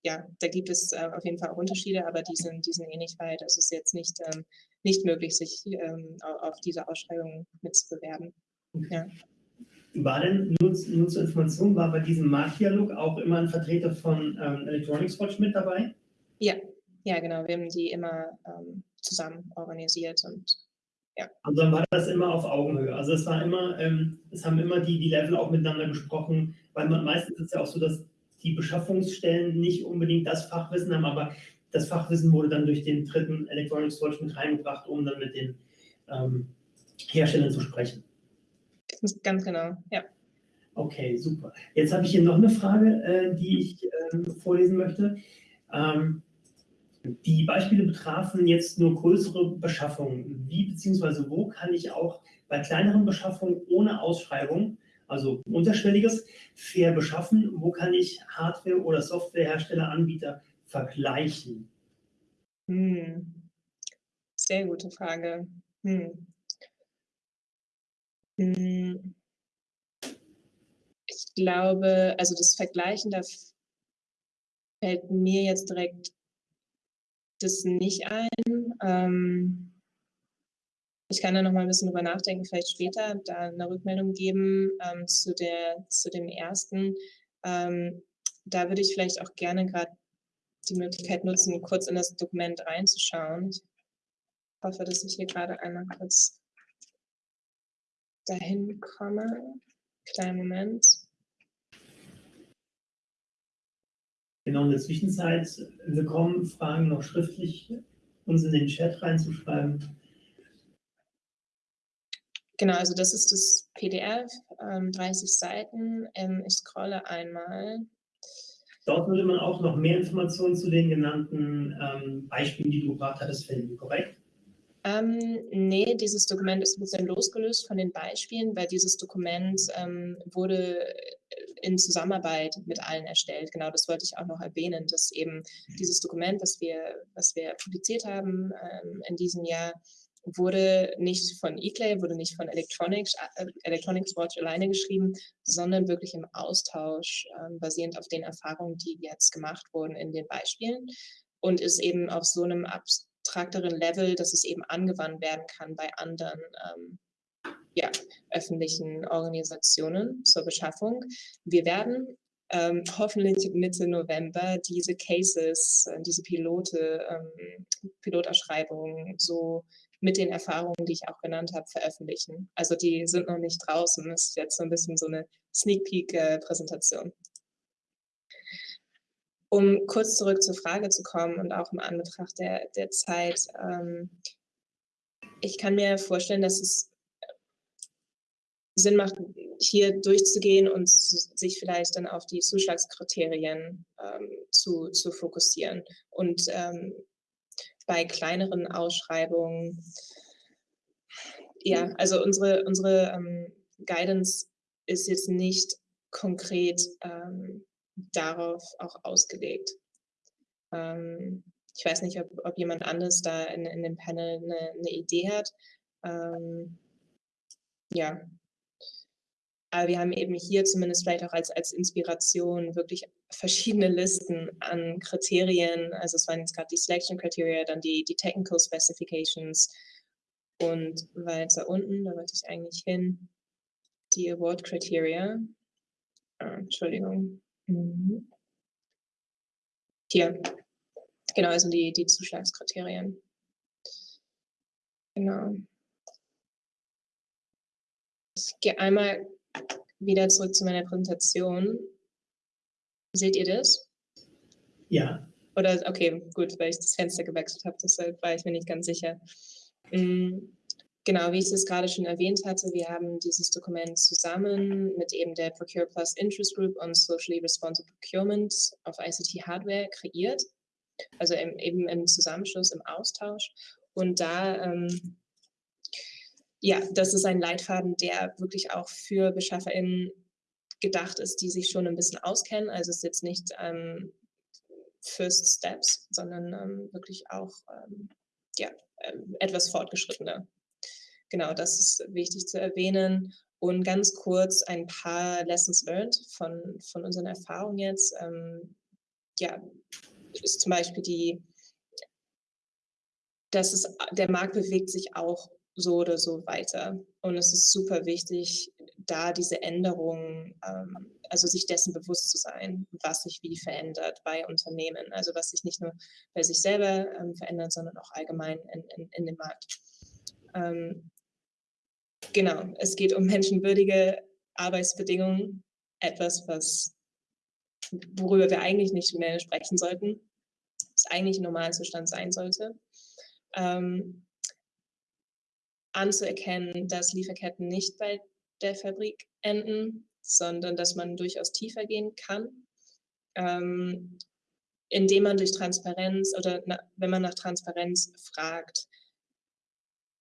ja, da gibt es äh, auf jeden Fall auch Unterschiede, aber die sind, die sind ähnlich weit. Also es ist jetzt nicht, ähm, nicht möglich, sich ähm, auf diese Ausschreibung mitzubewerben. Ja. War denn, nur, nur zur Information, war bei diesem Marktdialog auch immer ein Vertreter von ähm, Electronics Watch mit dabei? Ja, ja, genau. Wir haben die immer ähm, zusammen organisiert und ja. Also dann war das immer auf Augenhöhe. Also es war immer, ähm, es haben immer die, die Level auch miteinander gesprochen, weil man meistens ist es ja auch so, dass die Beschaffungsstellen nicht unbedingt das Fachwissen haben, aber das Fachwissen wurde dann durch den dritten Electronics Watch mit reingebracht, um dann mit den ähm, Herstellern zu sprechen. Ganz genau, ja. Okay, super. Jetzt habe ich hier noch eine Frage, äh, die ich äh, vorlesen möchte. Ähm, die Beispiele betrafen jetzt nur größere Beschaffungen. Wie bzw. wo kann ich auch bei kleineren Beschaffungen ohne Ausschreibung, also unterschwelliges, fair beschaffen? Wo kann ich Hardware- oder Softwarehersteller, Anbieter vergleichen? Hm. Sehr gute Frage. Hm. Hm. Ich glaube, also das Vergleichen, da fällt mir jetzt direkt das nicht ein. Ähm, ich kann da noch mal ein bisschen drüber nachdenken, vielleicht später da eine Rückmeldung geben ähm, zu, der, zu dem ersten. Ähm, da würde ich vielleicht auch gerne gerade die Möglichkeit nutzen, kurz in das Dokument reinzuschauen. Ich hoffe, dass ich hier gerade einmal kurz dahin komme. Kleinen Moment. Genau, in der Zwischenzeit willkommen, Fragen noch schriftlich uns in den Chat reinzuschreiben. Genau, also das ist das PDF, ähm, 30 Seiten. Ähm, ich scrolle einmal. Dort würde man auch noch mehr Informationen zu den genannten ähm, Beispielen, die du gebracht hattest, finden, korrekt? Ähm, nee, dieses Dokument ist ein bisschen losgelöst von den Beispielen, weil dieses Dokument ähm, wurde in Zusammenarbeit mit allen erstellt. Genau, das wollte ich auch noch erwähnen, dass eben dieses Dokument, was wir, was wir publiziert haben ähm, in diesem Jahr, wurde nicht von eClay, wurde nicht von Electronics, äh, Electronics Watch alleine geschrieben, sondern wirklich im Austausch, äh, basierend auf den Erfahrungen, die jetzt gemacht wurden in den Beispielen und ist eben auf so einem Abs abstrakteren Level, dass es eben angewandt werden kann bei anderen ähm, ja, öffentlichen Organisationen zur Beschaffung. Wir werden ähm, hoffentlich Mitte November diese Cases, äh, diese Pilote, ähm, Pilotausschreibungen so mit den Erfahrungen, die ich auch genannt habe, veröffentlichen. Also die sind noch nicht draußen. Das ist jetzt so ein bisschen so eine Sneak Peek-Präsentation. Äh, um kurz zurück zur Frage zu kommen und auch im Anbetracht der, der Zeit, ähm, ich kann mir vorstellen, dass es Sinn macht, hier durchzugehen und sich vielleicht dann auf die Zuschlagskriterien ähm, zu, zu fokussieren. Und ähm, bei kleineren Ausschreibungen, ja, also unsere, unsere ähm, Guidance ist jetzt nicht konkret ähm, darauf auch ausgelegt. Ähm, ich weiß nicht, ob, ob jemand anderes da in, in dem Panel eine, eine Idee hat. Ähm, ja. Aber wir haben eben hier zumindest vielleicht auch als, als Inspiration wirklich verschiedene Listen an Kriterien. Also es waren jetzt gerade die Selection Criteria, dann die, die Technical Specifications und weiter unten, da wollte ich eigentlich hin, die Award Criteria. Ah, Entschuldigung. Mhm. Hier. Genau, also die, die Zuschlagskriterien. Genau. Ich gehe einmal wieder zurück zu meiner Präsentation. Seht ihr das? Ja. Oder, okay, gut, weil ich das Fenster gewechselt habe, deshalb war ich mir nicht ganz sicher. Mhm. Genau, wie ich es gerade schon erwähnt hatte, wir haben dieses Dokument zusammen mit eben der Procure Plus Interest Group und Socially Responsible Procurement auf ICT Hardware kreiert. also im, eben im Zusammenschluss, im Austausch. Und da, ähm, ja, das ist ein Leitfaden, der wirklich auch für BeschafferInnen gedacht ist, die sich schon ein bisschen auskennen. Also es ist jetzt nicht ähm, First Steps, sondern ähm, wirklich auch ähm, ja, ähm, etwas fortgeschrittener. Genau, das ist wichtig zu erwähnen. Und ganz kurz ein paar Lessons learned von, von unseren Erfahrungen jetzt. Ähm, ja, ist zum Beispiel die, dass es, der Markt bewegt sich auch so oder so weiter. Und es ist super wichtig, da diese Änderungen, ähm, also sich dessen bewusst zu sein, was sich wie verändert bei Unternehmen. Also was sich nicht nur bei sich selber ähm, verändert, sondern auch allgemein in, in, in dem Markt. Ähm, genau, es geht um menschenwürdige Arbeitsbedingungen, etwas, was worüber wir eigentlich nicht mehr sprechen sollten, was eigentlich ein Normalzustand sein sollte. Ähm, anzuerkennen, dass Lieferketten nicht bei der Fabrik enden, sondern dass man durchaus tiefer gehen kann, ähm, indem man durch Transparenz oder na, wenn man nach Transparenz fragt,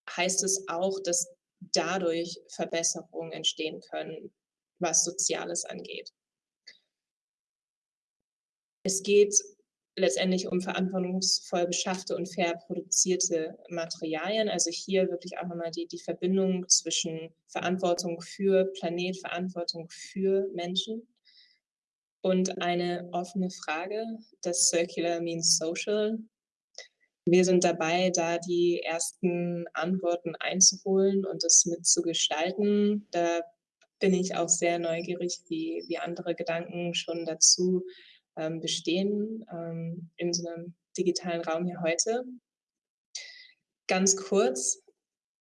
heißt es auch, dass dadurch Verbesserungen entstehen können, was Soziales angeht. Es geht letztendlich um verantwortungsvoll beschaffte und fair produzierte Materialien. Also hier wirklich auch nochmal die, die Verbindung zwischen Verantwortung für Planet, Verantwortung für Menschen und eine offene Frage, das Circular means Social. Wir sind dabei, da die ersten Antworten einzuholen und das mitzugestalten. Da bin ich auch sehr neugierig, wie, wie andere Gedanken schon dazu ähm, bestehen ähm, in so einem digitalen Raum hier heute. Ganz kurz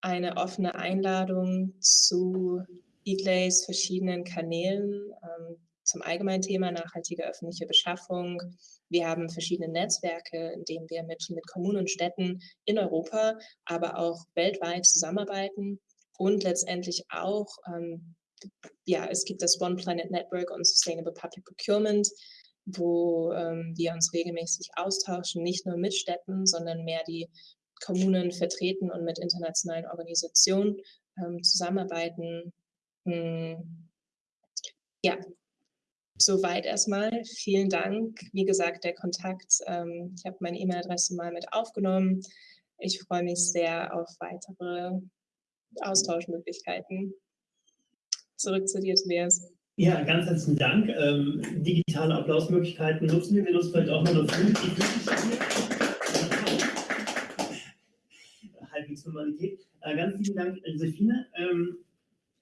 eine offene Einladung zu eGlays verschiedenen Kanälen ähm, zum allgemeinen Thema nachhaltige öffentliche Beschaffung. Wir haben verschiedene Netzwerke, in denen wir mit, mit Kommunen und Städten in Europa, aber auch weltweit zusammenarbeiten und letztendlich auch, ähm, ja, es gibt das One Planet Network on Sustainable Public Procurement, wo ähm, wir uns regelmäßig austauschen, nicht nur mit Städten, sondern mehr die Kommunen vertreten und mit internationalen Organisationen ähm, zusammenarbeiten. Hm. Ja, soweit erstmal. Vielen Dank. Wie gesagt, der Kontakt, ähm, ich habe meine E-Mail-Adresse mal mit aufgenommen. Ich freue mich sehr auf weitere Austauschmöglichkeiten. Zurück zu dir, Tobias. Ja, ganz herzlichen Dank. Ähm, digitale Applausmöglichkeiten nutzen wir. Wir nutzen vielleicht auch mal eine Halbwegs Normalität. Äh, ganz lieben Dank, Josephine. Ähm,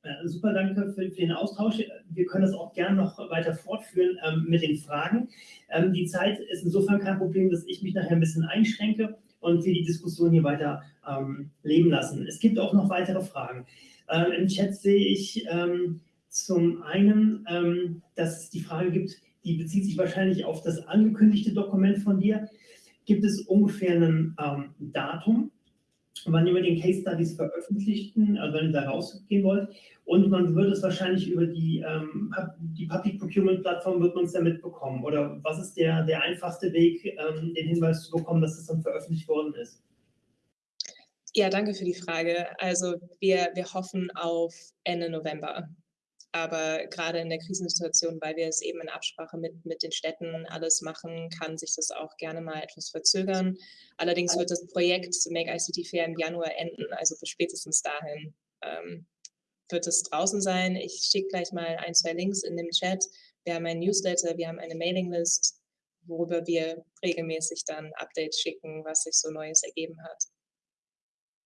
äh, super danke für, für, den Austausch. Wir können das auch gerne noch weiter fortführen ähm, mit den Fragen. Ähm, die Zeit ist insofern kein Problem, dass ich mich nachher ein bisschen einschränke und wir die Diskussion hier weiter ähm, leben lassen. Es gibt auch noch weitere Fragen. Ähm, Im Chat sehe ich zum einen, ähm, dass es die Frage gibt, die bezieht sich wahrscheinlich auf das angekündigte Dokument von dir. Gibt es ungefähr ein ähm, Datum, wann ihr den Case Studies veröffentlichten, also wenn ihr da rausgehen wollt? Und man wird es wahrscheinlich über die, ähm, die Public Procurement Plattform wird man es damit bekommen. Oder was ist der, der einfachste Weg, ähm, den Hinweis zu bekommen, dass es dann veröffentlicht worden ist? Ja, danke für die Frage. Also wir, wir hoffen auf Ende November. Aber gerade in der Krisensituation, weil wir es eben in Absprache mit, mit den Städten alles machen, kann sich das auch gerne mal etwas verzögern. Allerdings wird das Projekt Make ICT Fair im Januar enden, also bis spätestens dahin ähm, wird es draußen sein. Ich schicke gleich mal ein, zwei Links in dem Chat. Wir haben ein Newsletter, wir haben eine Mailinglist, worüber wir regelmäßig dann Updates schicken, was sich so Neues ergeben hat.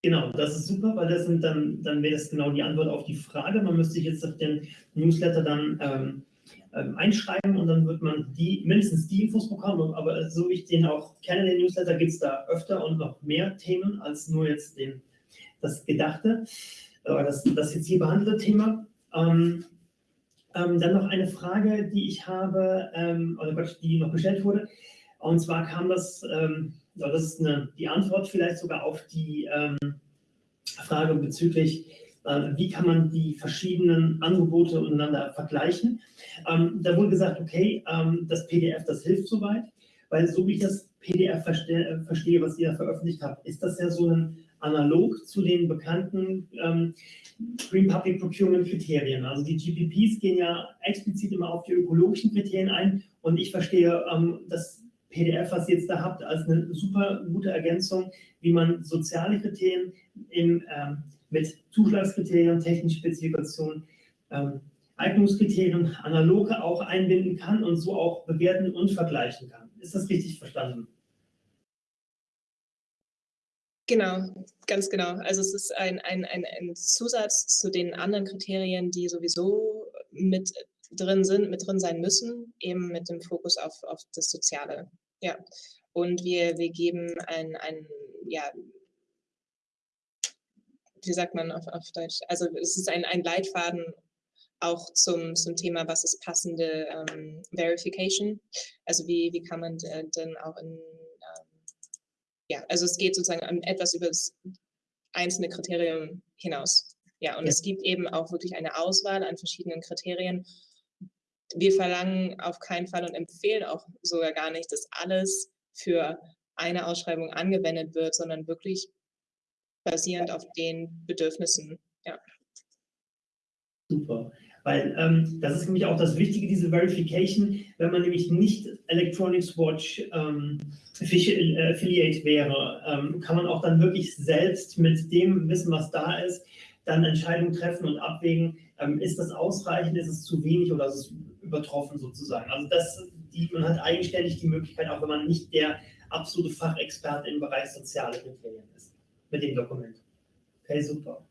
Genau, das ist super, weil das sind dann, dann wäre das genau die Antwort auf die Frage. Man müsste sich jetzt auf den Newsletter dann ähm, ähm, einschreiben und dann wird man die, mindestens die Infos bekommen. Aber so wie ich den auch kenne, den Newsletter, gibt es da öfter und noch mehr Themen als nur jetzt den, das Gedachte, oder das, das jetzt hier behandelte Thema. Ähm, ähm, dann noch eine Frage, die ich habe, ähm, oder Gott, die noch gestellt wurde. Und zwar kam das ähm, das ist eine, die Antwort vielleicht sogar auf die ähm, Frage bezüglich, äh, wie kann man die verschiedenen Angebote untereinander vergleichen. Ähm, da wurde gesagt, okay, ähm, das PDF, das hilft soweit, weil so wie ich das PDF verste verstehe, was ihr da veröffentlicht habt, ist das ja so ein analog zu den bekannten ähm, Green Public Procurement Kriterien. Also die GPPs gehen ja explizit immer auf die ökologischen Kriterien ein und ich verstehe ähm, das PDF, was ihr jetzt da habt, als eine super gute Ergänzung, wie man soziale Kriterien im, ähm, mit Zuschlagskriterien, technische Spezifikationen, ähm, Eignungskriterien analoge auch einbinden kann und so auch bewerten und vergleichen kann. Ist das richtig verstanden? Genau, ganz genau. Also es ist ein, ein, ein, ein Zusatz zu den anderen Kriterien, die sowieso mit drin sind, mit drin sein müssen, eben mit dem Fokus auf, auf das Soziale. Ja. Und wir, wir geben ein, ein, ja, wie sagt man auf, auf Deutsch? Also es ist ein, ein Leitfaden auch zum, zum Thema, was ist passende ähm, Verification? Also wie, wie kann man denn auch in ja, also es geht sozusagen etwas über das einzelne Kriterium hinaus. Ja, und ja. es gibt eben auch wirklich eine Auswahl an verschiedenen Kriterien. Wir verlangen auf keinen Fall und empfehlen auch sogar gar nicht, dass alles für eine Ausschreibung angewendet wird, sondern wirklich basierend auf den Bedürfnissen. Ja. Super. Weil ähm, das ist nämlich auch das Wichtige, diese Verification, wenn man nämlich nicht Electronics Watch ähm, Affiliate wäre, ähm, kann man auch dann wirklich selbst mit dem Wissen, was da ist, dann Entscheidungen treffen und abwägen, ähm, ist das ausreichend, ist es zu wenig oder ist es übertroffen sozusagen. Also das, die, man hat eigenständig die Möglichkeit, auch wenn man nicht der absolute Fachexperte im Bereich soziale Kriterien ist, mit dem Dokument. Okay, super.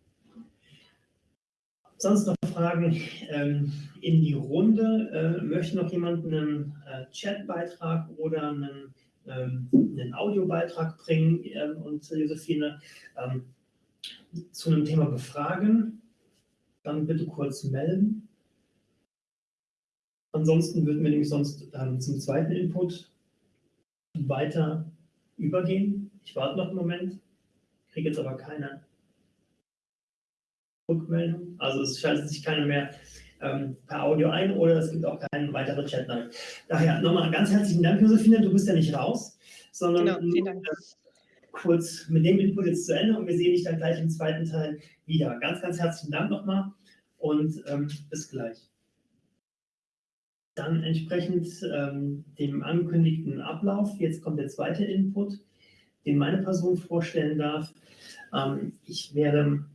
Sonst noch Fragen ähm, in die Runde? Äh, möchte noch jemand einen äh, Chatbeitrag oder einen, ähm, einen Audiobeitrag bringen äh, und Josephine ähm, zu einem Thema befragen? Dann bitte kurz melden. Ansonsten würden wir nämlich sonst ähm, zum zweiten Input weiter übergehen. Ich warte noch einen Moment, kriege jetzt aber keine Rückmeldung. Also es schaltet sich keiner mehr ähm, per Audio ein oder es gibt auch keinen weiteren Chat. Daher nochmal ganz herzlichen Dank, Josephine. Du bist ja nicht raus, sondern genau, kurz mit dem Input jetzt zu Ende und wir sehen dich dann gleich im zweiten Teil wieder. Ganz, ganz herzlichen Dank nochmal und ähm, bis gleich. Dann entsprechend ähm, dem angekündigten Ablauf, jetzt kommt der zweite Input, den meine Person vorstellen darf. Ähm, ich werde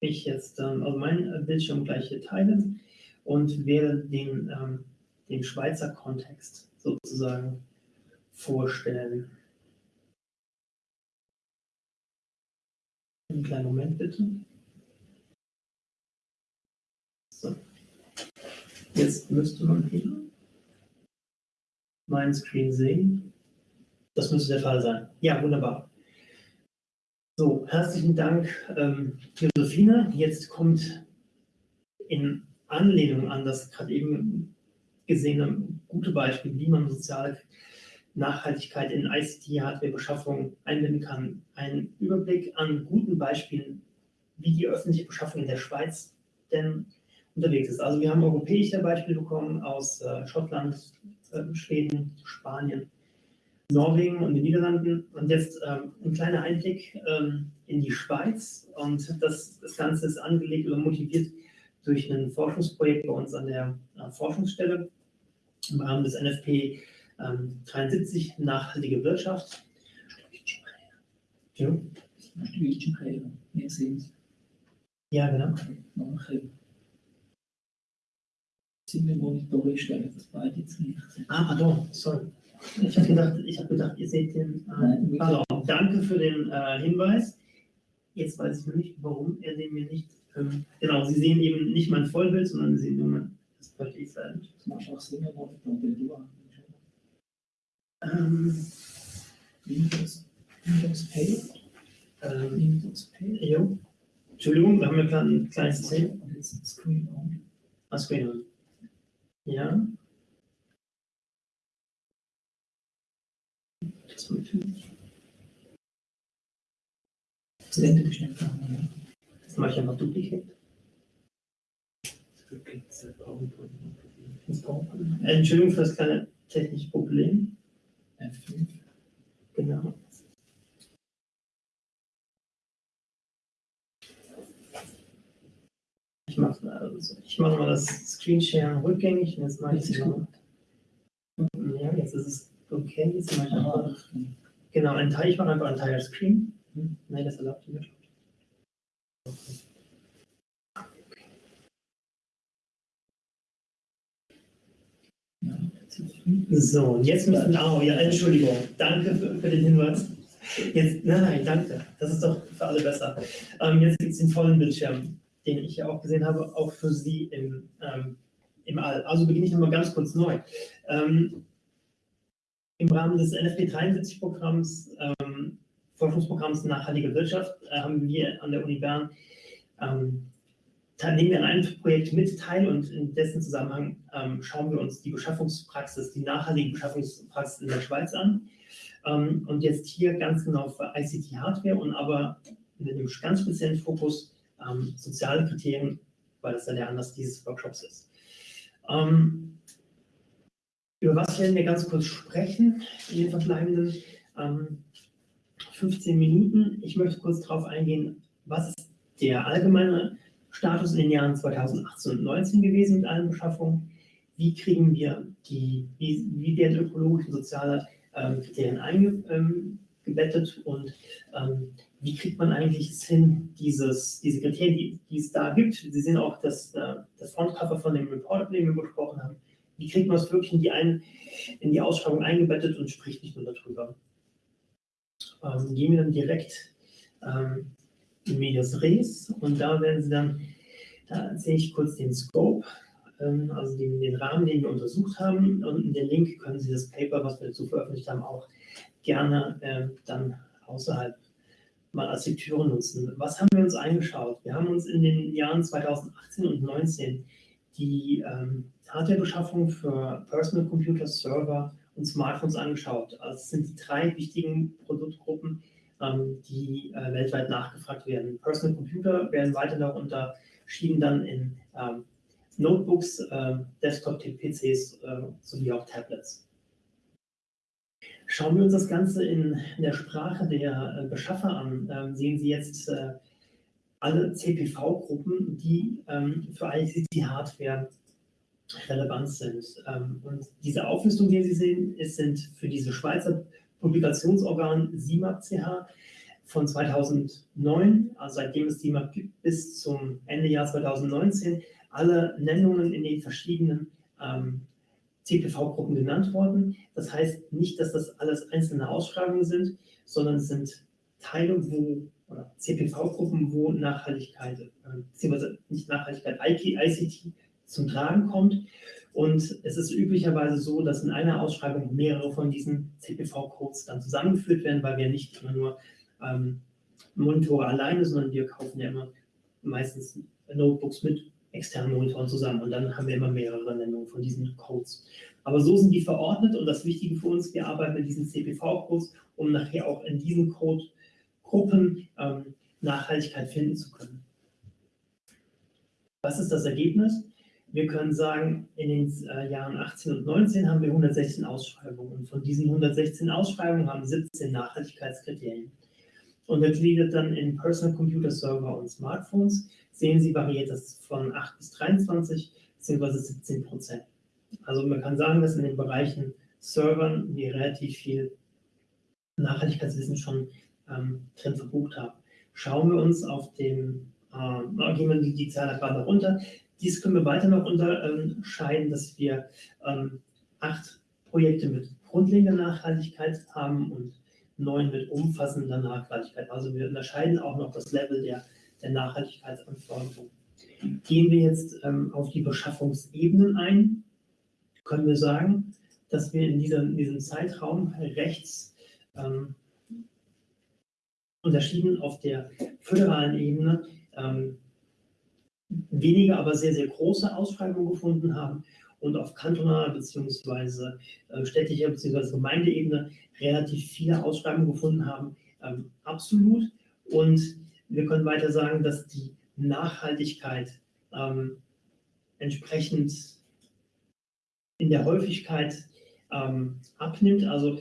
ich jetzt ähm, also meinen Bildschirm gleich hier teilen und werde den, ähm, den Schweizer Kontext sozusagen vorstellen. Einen kleinen Moment bitte. So. Jetzt müsste man hier meinen Screen sehen. Das müsste der Fall sein. Ja, wunderbar. So, herzlichen Dank, ähm, Josephine. Jetzt kommt in Anlehnung an das gerade eben gesehene gute Beispiel, wie man soziale Nachhaltigkeit in ICT-Hardware-Beschaffung einbinden kann, ein Überblick an guten Beispielen, wie die öffentliche Beschaffung in der Schweiz denn unterwegs ist. Also wir haben europäische Beispiele bekommen aus äh, Schottland, äh, Schweden, Spanien, Norwegen und den Niederlanden. Und jetzt ähm, ein kleiner Einblick ähm, in die Schweiz. Und das, das Ganze ist angelegt oder motiviert durch ein Forschungsprojekt bei uns an der äh, Forschungsstelle im Rahmen des NFP ähm, 73 Nachhaltige Wirtschaft. Ja. Ja, genau. Ziemlich Monitore stellen, das beide jetzt nicht. Ah, pardon, sorry. Ich habe gedacht, hab gedacht, ihr seht den. Äh, also, danke für den äh, Hinweis. Jetzt weiß ich noch nicht, warum er den mir nicht. Ähm, genau, Sie sehen eben nicht mein Vollbild, sondern Sie sehen nur mein. Das verstehe ich nicht. Das macht auch Sinn, aber ähm, Windows, Windows Pay. Ähm, Windows Pay. Jo. Entschuldigung, wir haben ja gerade ein kleines C. Screen on. Ah, Screen on. Ja. Das Blende bestimmt machen. Das mache ich einfach dupliziert. Entschuldigung für das kleine technische Problem. F5. Genau. Ich mache also, ich mach mal das Screenshare rückgängig und jetzt mache ich es mal. Ja, jetzt ist es okay. Jetzt mache ich einfach, genau, ein Teil, ich mache einfach ein Teil Screen. Hm. Nein, das erlaubt die Wirtschaft. Ja, F5. So, und jetzt müssen oh ja, Entschuldigung, danke für, für den Hinweis. Jetzt, nein, nein, danke, das ist doch für alle besser. Ähm, jetzt gibt es den vollen Bildschirm, den ich ja auch gesehen habe, auch für Sie im, ähm, im All. Also beginne ich nochmal ganz kurz neu. Ähm, Im Rahmen des NFP 73-Programms, ähm, Forschungsprogramms Nachhaltige Wirtschaft, äh, haben wir an der Uni Bern ähm, da nehmen wir an einem Projekt mit teil und in dessen Zusammenhang ähm, schauen wir uns die Beschaffungspraxis, die nachhaltige Beschaffungspraxis in der Schweiz an. Ähm, und jetzt hier ganz genau für ICT-Hardware und aber mit einem ganz speziellen Fokus ähm, soziale Kriterien, weil das dann der Anlass dieses Workshops ist. Ähm, über was werden wir ganz kurz sprechen in den verbleibenden 15 ähm, Minuten? Ich möchte kurz darauf eingehen, was ist der allgemeine Status in den Jahren 2018 und 2019 gewesen mit allen Beschaffungen. Wie kriegen wir die, wie, wie werden ökologische und soziale ähm, Kriterien eingebettet ähm, und ähm, wie kriegt man eigentlich es hin, dieses, diese Kriterien, die, die, es da gibt, Sie sehen auch das, äh, das Frontcover von dem Report, den wir gesprochen haben, wie kriegt man es wirklich in die, ein, in die Ausschreibung eingebettet und spricht nicht nur darüber. Ähm, gehen wir dann direkt ähm, Medias Res und da werden Sie dann, da erzähle ich kurz den Scope, ähm, also den, den, Rahmen, den wir untersucht haben und in den Link können Sie das Paper, was wir dazu veröffentlicht haben, auch gerne äh, dann außerhalb mal als Lektüre nutzen. Was haben wir uns eingeschaut? Wir haben uns in den Jahren 2018 und 2019 die ähm, Hardwarebeschaffung für Personal Computer, Server und Smartphones angeschaut. Also es sind die drei wichtigen Produktgruppen, ähm, die äh, weltweit nachgefragt werden. Personal Computer werden weiter noch unterschieden dann in ähm, Notebooks, äh, Desktop-PCs äh, sowie auch Tablets. Schauen wir uns das Ganze in der Sprache der äh, Beschaffer an, ähm, sehen Sie jetzt äh, alle CPV-Gruppen, die ähm, für ICT-Hardware relevant sind. Ähm, und diese Auflistung, die Sie sehen, ist, sind für diese Schweizer Publikationsorgan SIMAP-CH von 2009, also seitdem es SIMAP gibt, bis zum Ende Jahr 2019, alle Nennungen in den verschiedenen ähm, CPV-Gruppen genannt worden. Das heißt nicht, dass das alles einzelne Ausschreibungen sind, sondern es sind Teile, wo CPV-Gruppen, wo Nachhaltigkeit, äh, beziehungsweise nicht Nachhaltigkeit, ICT zum Tragen kommt. Und es ist üblicherweise so, dass in einer Ausschreibung mehrere von diesen CPV-Codes dann zusammengeführt werden, weil wir nicht immer nur ähm, Monitore alleine, sondern wir kaufen ja immer meistens Notebooks mit externen Monitoren zusammen und dann haben wir immer mehrere Nennungen von diesen Codes. Aber so sind die verordnet und das Wichtige für uns, wir arbeiten mit diesen CPV-Codes, um nachher auch in diesen Code-Gruppen ähm, Nachhaltigkeit finden zu können. Was ist das Ergebnis? Wir können sagen, in den äh, Jahren 18 und 19 haben wir 116 Ausschreibungen und von diesen 116 Ausschreibungen haben 17 Nachhaltigkeitskriterien. Untergliedert dann in Personal Computer Server und Smartphones sehen Sie, variiert das von 8 bis 23 bzw. 17 Prozent. Also man kann sagen, dass in den Bereichen Servern wir relativ viel Nachhaltigkeitswissen schon ähm, drin verbucht haben. Schauen wir uns auf dem, äh, gehen wir die, die Zahl gerade runter, dies können wir weiter noch unterscheiden, dass wir ähm, acht Projekte mit grundlegender Nachhaltigkeit haben und neun mit umfassender Nachhaltigkeit. Also wir unterscheiden auch noch das Level der, der Nachhaltigkeitsanforderungen. Gehen wir jetzt ähm, auf die Beschaffungsebenen ein, können wir sagen, dass wir in, dieser, in diesem Zeitraum rechts ähm, unterschieden auf der föderalen Ebene ähm, wenige, aber sehr, sehr große Ausschreibungen gefunden haben und auf kantonaler bzw. Äh, städtischer bzw. Gemeindeebene relativ viele Ausschreibungen gefunden haben. Ähm, absolut. Und wir können weiter sagen, dass die Nachhaltigkeit ähm, entsprechend in der Häufigkeit ähm, abnimmt. Also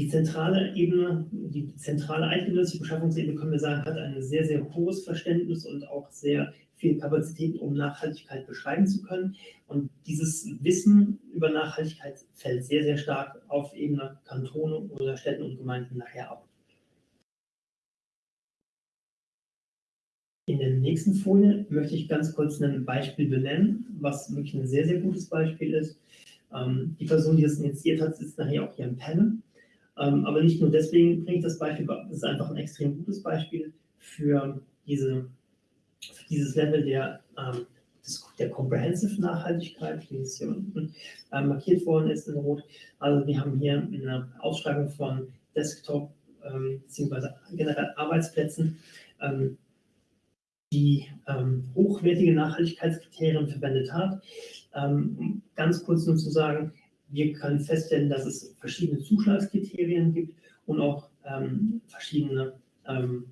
Die zentrale Ebene, die zentrale eidgenössische Beschaffungsebene, können wir sagen, hat ein sehr, sehr hohes Verständnis und auch sehr viel Kapazität, um Nachhaltigkeit beschreiben zu können. Und dieses Wissen über Nachhaltigkeit fällt sehr, sehr stark auf Ebene Kantone oder Städten und Gemeinden nachher ab. In der nächsten Folie möchte ich ganz kurz ein Beispiel benennen, was wirklich ein sehr, sehr gutes Beispiel ist. Ähm, die Person, die das initiiert hat, sitzt nachher auch hier im Panel. Ähm, aber nicht nur deswegen bringe ich das Beispiel, es ist einfach ein extrem gutes Beispiel für, diese, für dieses Level der, ähm, des, der Comprehensive Nachhaltigkeit, wie es hier unten äh, markiert worden ist in Rot. Also wir haben hier eine Ausschreibung von Desktop ähm, bzw. generell Arbeitsplätzen, ähm, die ähm, hochwertige Nachhaltigkeitskriterien verwendet hat. Ähm, ganz kurz nur zu sagen, wir können feststellen, dass es verschiedene Zuschlagskriterien gibt und auch ähm, verschiedene ähm,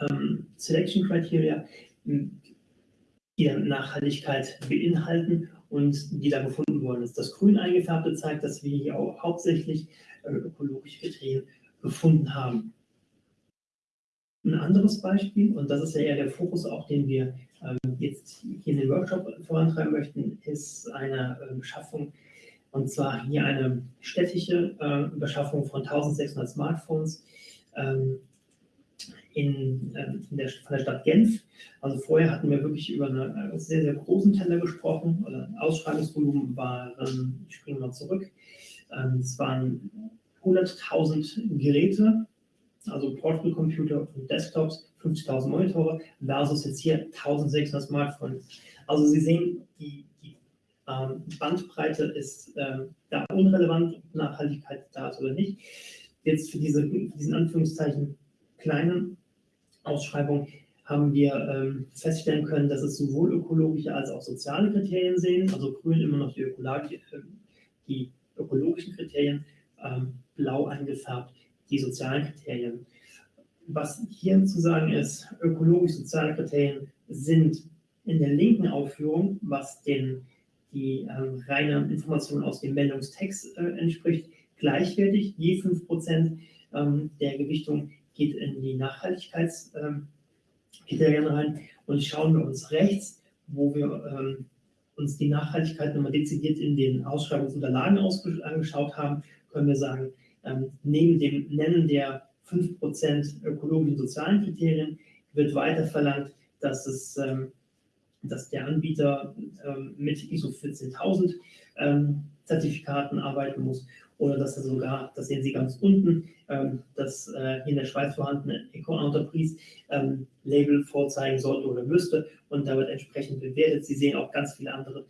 ähm, Selection Criteria, die dann Nachhaltigkeit beinhalten und die da gefunden worden ist. Das grün eingefärbte zeigt, dass wir hier auch hauptsächlich äh, ökologische Kriterien gefunden haben. Ein anderes Beispiel, und das ist ja eher der Fokus auch, den wir ähm, jetzt hier in den Workshop vorantreiben möchten, ist eine äh, Beschaffung, und zwar hier eine städtische äh, Beschaffung von 1600 Smartphones ähm, in, äh, in der, von der Stadt Genf. Also vorher hatten wir wirklich über einen äh, sehr, sehr großen Teller gesprochen. Oder Ausschreibungsvolumen waren, ich springe mal zurück, ähm, es waren 100.000 Geräte also Portable Computer und Desktops, 50.000 Monitore versus jetzt hier 1600 Smartphones. Also Sie sehen, die ähm, Bandbreite ist ähm, da unrelevant, Nachhaltigkeit da ist oder nicht. Jetzt für diese, diesen Anführungszeichen kleinen Ausschreibung haben wir ähm, feststellen können, dass es sowohl ökologische als auch soziale Kriterien sehen. Also grün immer noch die, ökologische, äh, die ökologischen Kriterien, ähm, blau eingefärbt die sozialen Kriterien. Was hier zu sagen ist, ökologisch-soziale Kriterien sind in der linken Aufführung, was den, die ähm, reine Information aus dem Meldungstext äh, entspricht, gleichwertig. Je 5% ähm, der Gewichtung geht in die Nachhaltigkeitskriterien ähm, rein. Und schauen wir uns rechts, wo wir ähm, uns die Nachhaltigkeit nochmal dezidiert in den Ausschreibungsunterlagen angeschaut haben, können wir sagen, ähm, neben dem Nennen der 5% ökologischen sozialen Kriterien wird weiter verlangt, dass, es, ähm, dass der Anbieter ähm, mit ISO 14000 ähm, Zertifikaten arbeiten muss oder dass er sogar, das sehen Sie ganz unten, ähm, das äh, in der Schweiz vorhandene Eco-Entreprise ähm, Label vorzeigen sollte oder müsste und da wird entsprechend bewertet. Sie sehen auch ganz viele andere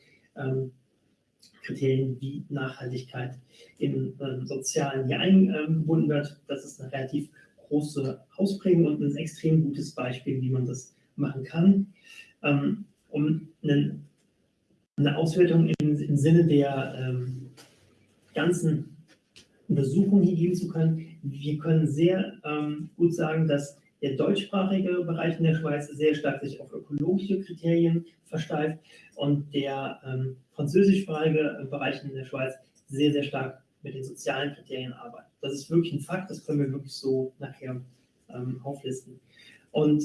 Kriterien wie Nachhaltigkeit im ähm, Sozialen hier eingebunden wird. Das ist eine relativ große Ausprägung und ein extrem gutes Beispiel, wie man das machen kann. Ähm, um einen, eine Auswertung im, im Sinne der ähm, ganzen Untersuchung hier geben zu können, wir können sehr ähm, gut sagen, dass der deutschsprachige Bereich in der Schweiz sehr stark sich auf ökologische Kriterien versteift und der ähm, französischsprachige Bereich in der Schweiz sehr, sehr stark mit den sozialen Kriterien arbeitet. Das ist wirklich ein Fakt, das können wir wirklich so nachher ähm, auflisten. Und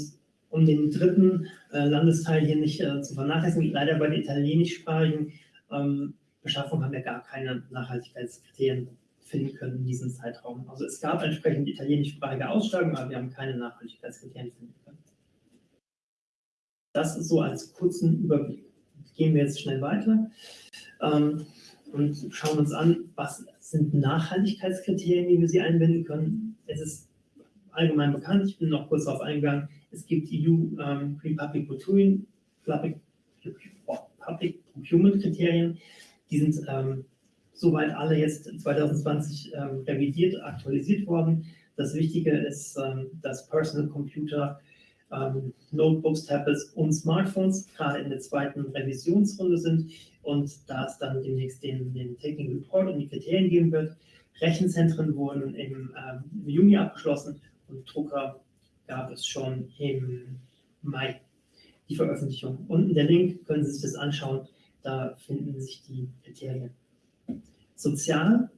um den dritten äh, Landesteil hier nicht äh, zu vernachlässigen, leider bei der italienischsprachigen ähm, Beschaffung haben wir gar keine Nachhaltigkeitskriterien finden können in diesem Zeitraum. Also es gab entsprechend italienischsprachige Ausschreibungen, aber wir haben keine Nachhaltigkeitskriterien finden können. Das ist so als kurzen Überblick. Gehen wir jetzt schnell weiter ähm, und schauen uns an, was sind Nachhaltigkeitskriterien, wie wir sie einbinden können. Es ist allgemein bekannt, ich bin noch kurz darauf eingegangen, es gibt EU ähm, Public, Procurement, Public, Public Procurement Kriterien, die sind ähm, soweit alle jetzt 2020 ähm, revidiert, aktualisiert worden. Das Wichtige ist, ähm, dass Personal Computer, ähm, Notebooks, Tablets und Smartphones gerade in der zweiten Revisionsrunde sind und da es dann demnächst den, den Taking Report und die Kriterien geben wird. Rechenzentren wurden im, ähm, im Juni abgeschlossen und Drucker gab es schon im Mai die Veröffentlichung. Unten der Link, können Sie sich das anschauen, da finden sich die Kriterien. Sozial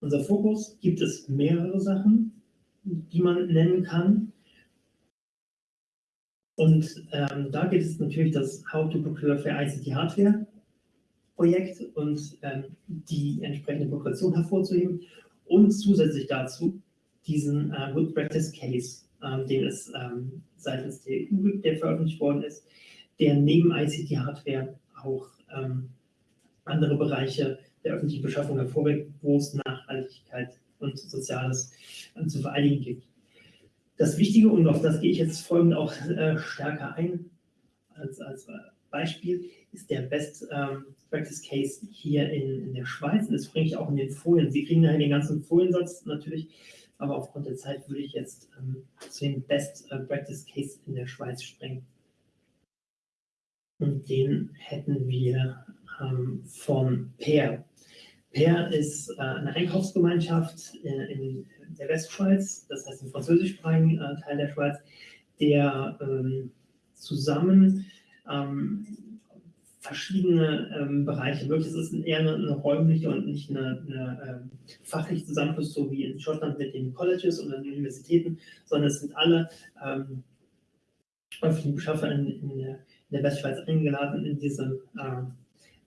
Unser Fokus gibt es mehrere Sachen, die man nennen kann. Und ähm, da geht es natürlich das Haupttypograph für ICT Hardware Projekt und ähm, die entsprechende Progression hervorzuheben und zusätzlich dazu diesen äh, Good Practice Case, ähm, den es ähm, seitens der EU gibt, der veröffentlicht worden ist, der neben ICT Hardware auch ähm, andere Bereiche der öffentlichen Beschaffung hervorgeht, wo es Nachhaltigkeit und Soziales äh, zu vereinigen gibt. Das Wichtige, und auf das gehe ich jetzt folgend auch äh, stärker ein, als, als äh, Beispiel, ist der Best ähm, Practice Case hier in, in der Schweiz. Das bringe ich auch in den Folien. Sie kriegen daher den ganzen Foliensatz natürlich, aber aufgrund der Zeit würde ich jetzt ähm, zu dem Best äh, Practice Case in der Schweiz springen. Und den hätten wir ähm, von PER. PER ist äh, eine Einkaufsgemeinschaft äh, in der Westschweiz, das heißt im französischsprachigen äh, Teil der Schweiz, der ähm, zusammen ähm, verschiedene ähm, Bereiche, wirklich, es ist eher eine, eine, räumliche und nicht eine, eine ähm, fachliche Zusammenschluss, so wie in Schottland mit den Colleges und den Universitäten, sondern es sind alle ähm, öffentlichen Beschaffer in, in, der, in, der, Westschweiz eingeladen, in diese äh,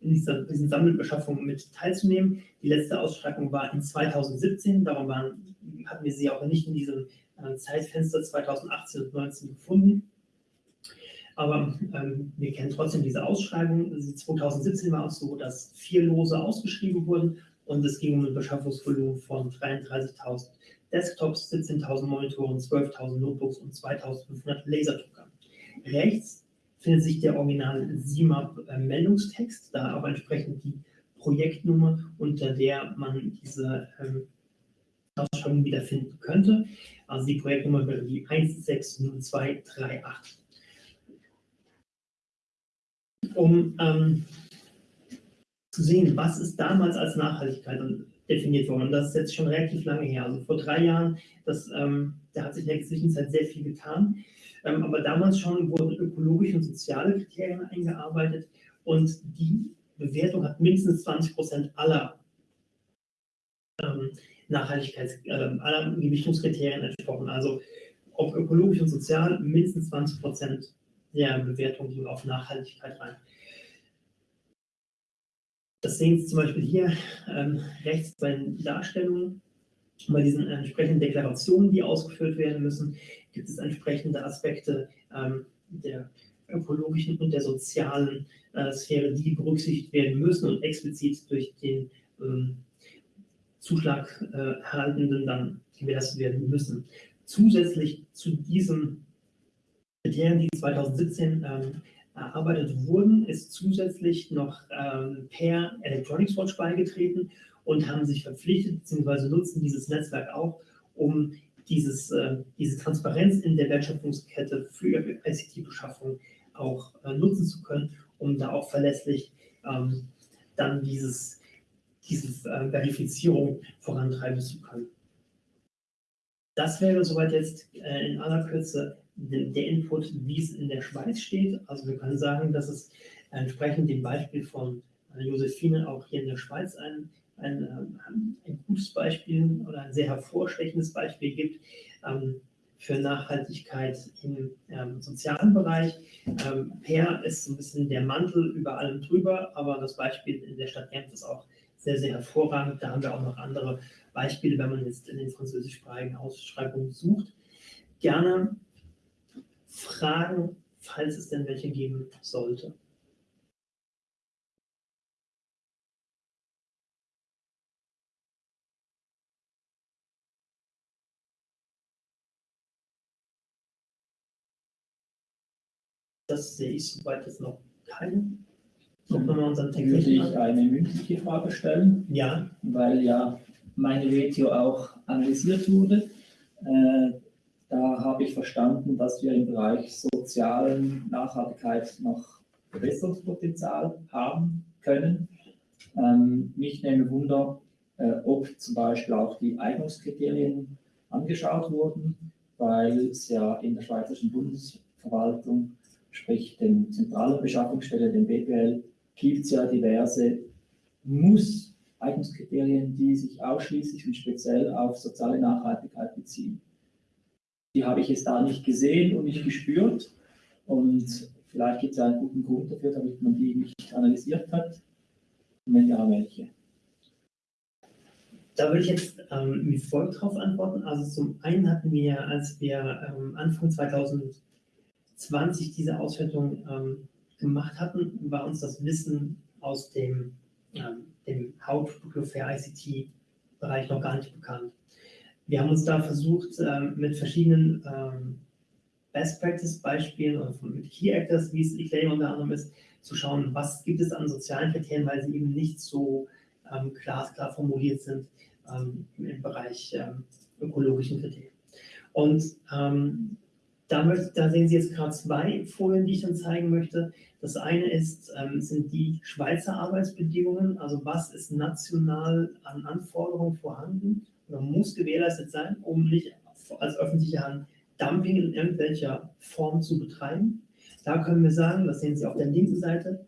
in dieser, diesen Sammelbeschaffungen mit teilzunehmen. Die letzte Ausschreibung war in 2017, darum waren, hatten wir sie auch nicht in diesem äh, Zeitfenster 2018 und 2019 gefunden. Aber ähm, wir kennen trotzdem diese Ausschreibung. 2017 war es so, dass vier Lose ausgeschrieben wurden und es ging um ein Beschaffungsvolumen von 33.000 Desktops, 17.000 Monitoren, 12.000 Notebooks und 2.500 Laserdruckern. Rechts findet sich der original SIMAP-Meldungstext, da auch entsprechend die Projektnummer, unter der man diese ähm, Ausschreibung wiederfinden könnte. Also die Projektnummer wäre die 160238. Um ähm, zu sehen, was ist damals als Nachhaltigkeit definiert worden. Und das ist jetzt schon relativ lange her. Also vor drei Jahren, das, ähm, da hat sich in der Zwischenzeit sehr viel getan. Ähm, aber damals schon wurden ökologische und soziale Kriterien eingearbeitet und die Bewertung hat mindestens 20 Prozent aller ähm, Nachhaltigkeits-, äh, aller Gewichtungskriterien entsprochen. Also ob ökologisch und sozial mindestens 20 Prozent der Bewertung ging auf Nachhaltigkeit rein. Das sehen Sie zum Beispiel hier ähm, rechts bei den Darstellungen. Bei diesen entsprechenden Deklarationen, die ausgeführt werden müssen, gibt es entsprechende Aspekte ähm, der ökologischen und der sozialen äh, Sphäre, die berücksichtigt werden müssen und explizit durch den ähm, Zuschlag äh, Erhaltenden dann gewährleistet werden müssen. Zusätzlich zu diesen Kriterien, die 2017 ähm, erarbeitet wurden, ist zusätzlich noch ähm, per Electronics Watch beigetreten und haben sich verpflichtet bzw. nutzen dieses Netzwerk auch, um dieses, äh, diese Transparenz in der Wertschöpfungskette für ICT-Beschaffung auch äh, nutzen zu können, um da auch verlässlich ähm, dann dieses, diese äh, Verifizierung vorantreiben zu können. Das wäre soweit jetzt äh, in aller Kürze der, Input, wie es in der Schweiz steht. Also wir können sagen, dass es entsprechend dem Beispiel von äh, Josephine auch hier in der Schweiz ein ein, ähm, ein gutes Beispiel oder ein sehr hervorstechendes Beispiel gibt ähm, für Nachhaltigkeit im ähm, sozialen Bereich. Ähm, PER ist ein bisschen der Mantel über allem drüber, aber das Beispiel in der Stadt Genf ist auch sehr, sehr hervorragend. Da haben wir auch noch andere Beispiele, wenn man jetzt in den französischsprachigen Ausschreibungen sucht. Gerne Fragen, falls es denn welche geben sollte. Das sehe ich soweit jetzt noch keine. Dann würde ich eine mündliche Frage stellen. Ja. Weil ja meine Video auch analysiert wurde. Äh, da habe ich verstanden, dass wir im Bereich sozialen Nachhaltigkeit noch Verbesserungspotenzial haben können. Ähm, mich nehme Wunder, äh, ob zum Beispiel auch die Eignungskriterien angeschaut wurden, weil es ja in der Schweizerischen Bundesverwaltung sprich den zentralen Beschaffungsstelle, den BPL, gibt es ja diverse Muss Eignungskriterien, die sich ausschließlich und speziell auf soziale Nachhaltigkeit beziehen. Die habe ich jetzt da nicht gesehen und nicht gespürt. Und vielleicht gibt es einen guten Grund dafür, damit man die nicht analysiert hat. Und wenn ja, welche? Da würde ich jetzt ähm, wie folgt darauf antworten. Also zum einen hatten wir, als wir ähm, Anfang 2020 diese Auswertung ähm, gemacht hatten, war uns das Wissen aus dem, ähm, dem Hauptprodukt für ICT-Bereich noch gar nicht bekannt. Wir haben uns da versucht, ähm, mit verschiedenen ähm, Best Practice-Beispielen oder mit Key Actors, wie es Eclaim unter anderem ist, zu schauen, was gibt es an sozialen Kriterien, weil sie eben nicht so ähm, glasklar formuliert sind im Bereich ökologischen Kriterien. Und ähm, da, möchte, da, sehen Sie jetzt gerade zwei Folien, die ich dann zeigen möchte. Das eine ist, ähm, sind die Schweizer Arbeitsbedingungen, also was ist national an Anforderungen vorhanden muss gewährleistet sein, um nicht als öffentliche Hand Dumping in irgendwelcher Form zu betreiben. Da können wir sagen, das sehen Sie auf der linken Seite,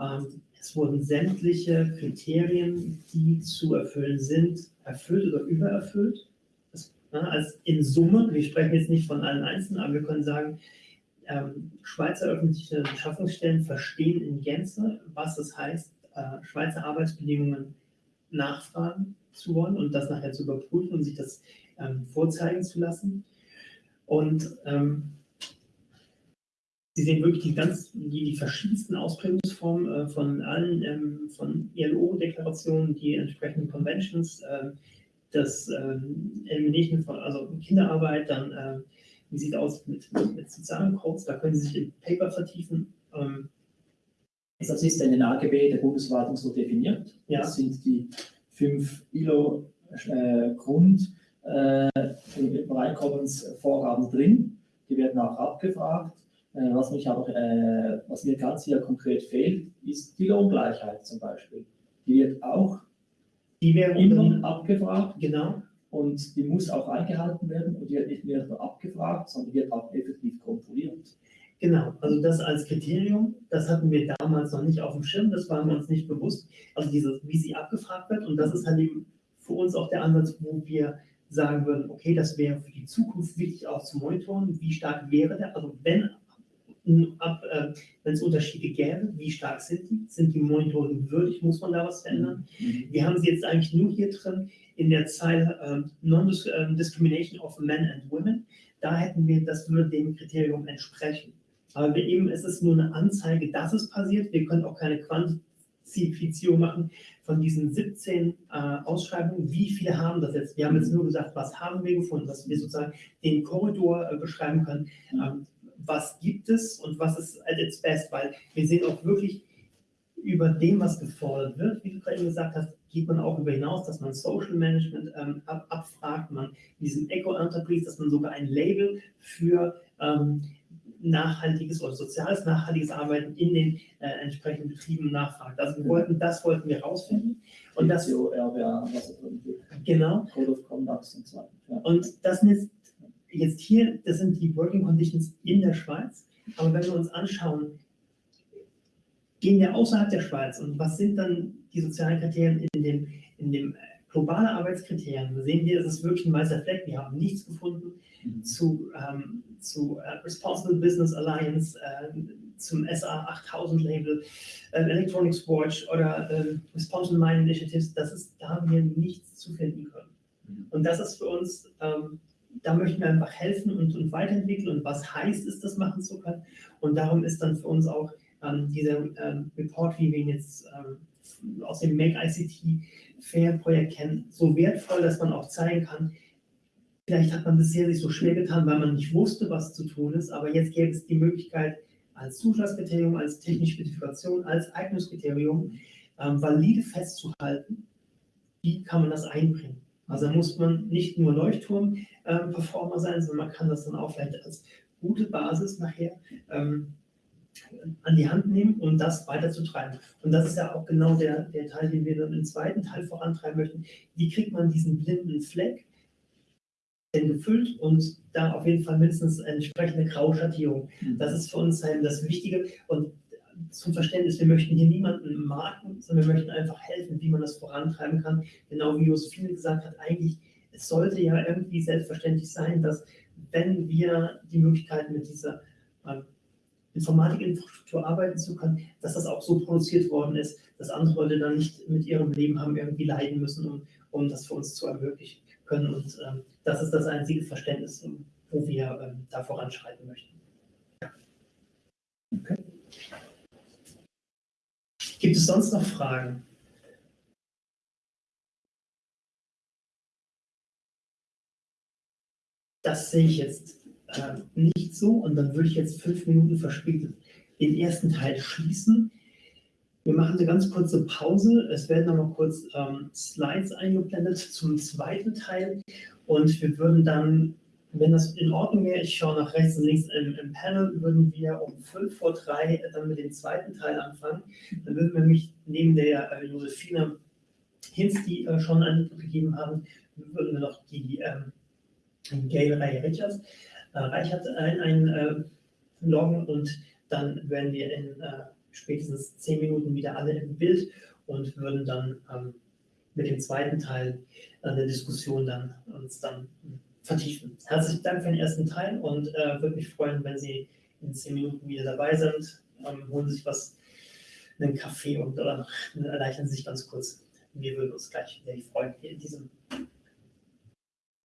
ähm, es wurden sämtliche Kriterien, die zu erfüllen sind, erfüllt oder übererfüllt. Das, ne, als in Summe, wir sprechen jetzt nicht von allen Einzelnen, aber wir können sagen, ähm, Schweizer öffentliche Beschaffungsstellen verstehen in Gänze, was es heißt, äh, Schweizer Arbeitsbedingungen nachfragen zu wollen und das nachher zu überprüfen und sich das ähm, vorzeigen zu lassen. Und ähm, Sie sehen wirklich die ganz, die, die verschiedensten Ausprägungsformen äh, von allen, ähm, von ILO-Deklarationen, die entsprechenden Conventions, äh, das ähm, Elimination von, also Kinderarbeit, dann, äh, wie sieht es aus mit, mit, mit, sozialen Codes, da können Sie sich im Paper vertiefen. Ähm, das ist in den AGB der Bundesverwaltung so definiert. Ja. Das sind die fünf ILO-Grund- äh, Übereinkommensvorgaben drin. Die werden auch abgefragt. Äh, was, mich aber, äh, was mir ganz hier konkret fehlt, ist die Lohngleichheit zum Beispiel. Die wird auch die immer abgefragt. Genau. Und die muss auch eingehalten werden und die wird nicht nur abgefragt, sondern wird auch effektiv kontrolliert. Genau, also das als Kriterium, das hatten wir damals noch nicht auf dem Schirm, das war uns nicht bewusst. Also dieses, wie sie abgefragt wird und das ist halt eben für uns auch der Ansatz, wo wir sagen würden, okay, das wäre für die Zukunft wichtig auch zu monitoren, wie stark wäre der, also wenn ab, äh, wenn es Unterschiede gäbe, wie stark sind die? Sind die Monitoring würdig? Muss man da was verändern? Mhm. Wir haben sie jetzt eigentlich nur hier drin in der Zeile äh, Non-Discrimination of Men and Women. Da hätten wir, das würde dem Kriterium entsprechen. Aber eben, es ist nur eine Anzeige, dass es passiert. Wir können auch keine Quantifizierung machen von diesen 17 äh, Ausschreibungen. Wie viele haben das jetzt? Wir haben jetzt nur gesagt, was haben wir gefunden, dass wir sozusagen den Korridor äh, beschreiben können. Ähm, was gibt es und was ist at its best, weil wir sehen auch wirklich über dem, was gefordert wird, wie du gerade gesagt hast, geht man auch über hinaus, dass man Social Management ähm, ab, abfragt, man in diesem Eco-Enterprise, dass man sogar ein Label für ähm, nachhaltiges oder soziales nachhaltiges Arbeiten in den äh, entsprechenden Betrieben nachfragt. Also wir wollten, das wollten wir rausfinden. Und das, RBA, genau. Code of Conduct und so weiter. Und das sind jetzt jetzt hier, das sind die Working Conditions in der Schweiz. Aber wenn wir uns anschauen, gehen wir außerhalb der Schweiz und was sind dann die sozialen Kriterien in dem, in dem äh, globalen Arbeitskriterien, sehen wir, es ist wirklich ein weißer Fleck. Wir haben nichts gefunden mhm. zu, ähm, zu uh, Responsible Business Alliance, äh, zum SA 8000 Label, äh, Electronics Watch oder äh, Responsible Mine Initiatives. Das ist, da haben wir nichts zu finden können. Mhm. Und das ist für uns ähm, da möchten wir einfach helfen und, und weiterentwickeln und was heißt es, das machen zu können. Und darum ist dann für uns auch ähm, dieser ähm, Report, wie wir ihn jetzt ähm, aus dem Make ICT Fair Projekt kennen, so wertvoll, dass man auch zeigen kann, vielleicht hat man bisher sich so schwer getan, weil man nicht wusste, was zu tun ist, aber jetzt gäbe es die Möglichkeit, als Zuschlagskriterium, als technische Spezifikation, als Eignungskriterium ähm, valide festzuhalten, wie kann man das einbringen. Also muss man nicht nur Leuchtturm-Performer ähm, sein, sondern man kann das dann auch vielleicht als gute Basis nachher ähm, an die Hand nehmen, um das weiterzutreiben. Und das ist ja auch genau der, der Teil, den wir dann im zweiten Teil vorantreiben möchten. Wie kriegt man diesen blinden Fleck gefüllt und da auf jeden Fall mindestens eine entsprechende Grauschattierung. Mhm. Das ist für uns halt das Wichtige. Und zum Verständnis, wir möchten hier niemanden marken, sondern wir möchten einfach helfen, wie man das vorantreiben kann. Genau wie Josephine gesagt hat, eigentlich, es sollte ja irgendwie selbstverständlich sein, dass wenn wir die Möglichkeit mit dieser äh, Informatikinfrastruktur arbeiten zu können, dass das auch so produziert worden ist, dass andere Leute dann nicht mit ihrem Leben haben irgendwie leiden müssen, um, um das für uns zu ermöglichen können. Und ähm, das ist das einzige Verständnis, wo wir ähm, da voranschreiten möchten. Okay. Gibt es sonst noch Fragen? Das sehe ich jetzt äh, nicht so und dann würde ich jetzt fünf Minuten verspätet den ersten Teil schließen. Wir machen eine ganz kurze Pause. Es werden noch mal kurz ähm, Slides eingeblendet zum zweiten Teil und wir würden dann wenn das in Ordnung wäre, ich schaue nach rechts und links im, im Panel, würden wir um 5 vor 3 dann mit dem zweiten Teil anfangen. Dann würden wir mich neben der äh, Josephine Hinz, die äh, schon gegeben haben, würden wir noch die ähm, Gail Reihe Richards, äh, Reichert ein, ein äh, und dann werden wir in äh, spätestens 10 Minuten wieder alle im Bild und würden dann ähm, mit dem zweiten Teil der Diskussion dann uns dann vertiefen. Herzlichen Dank für den ersten Teil und äh, würde mich freuen, wenn Sie in zehn Minuten wieder dabei sind. Ähm, holen sich was, einen Kaffee und oder erleichtern sich ganz kurz. Wir würden uns gleich sehr freuen hier in diesem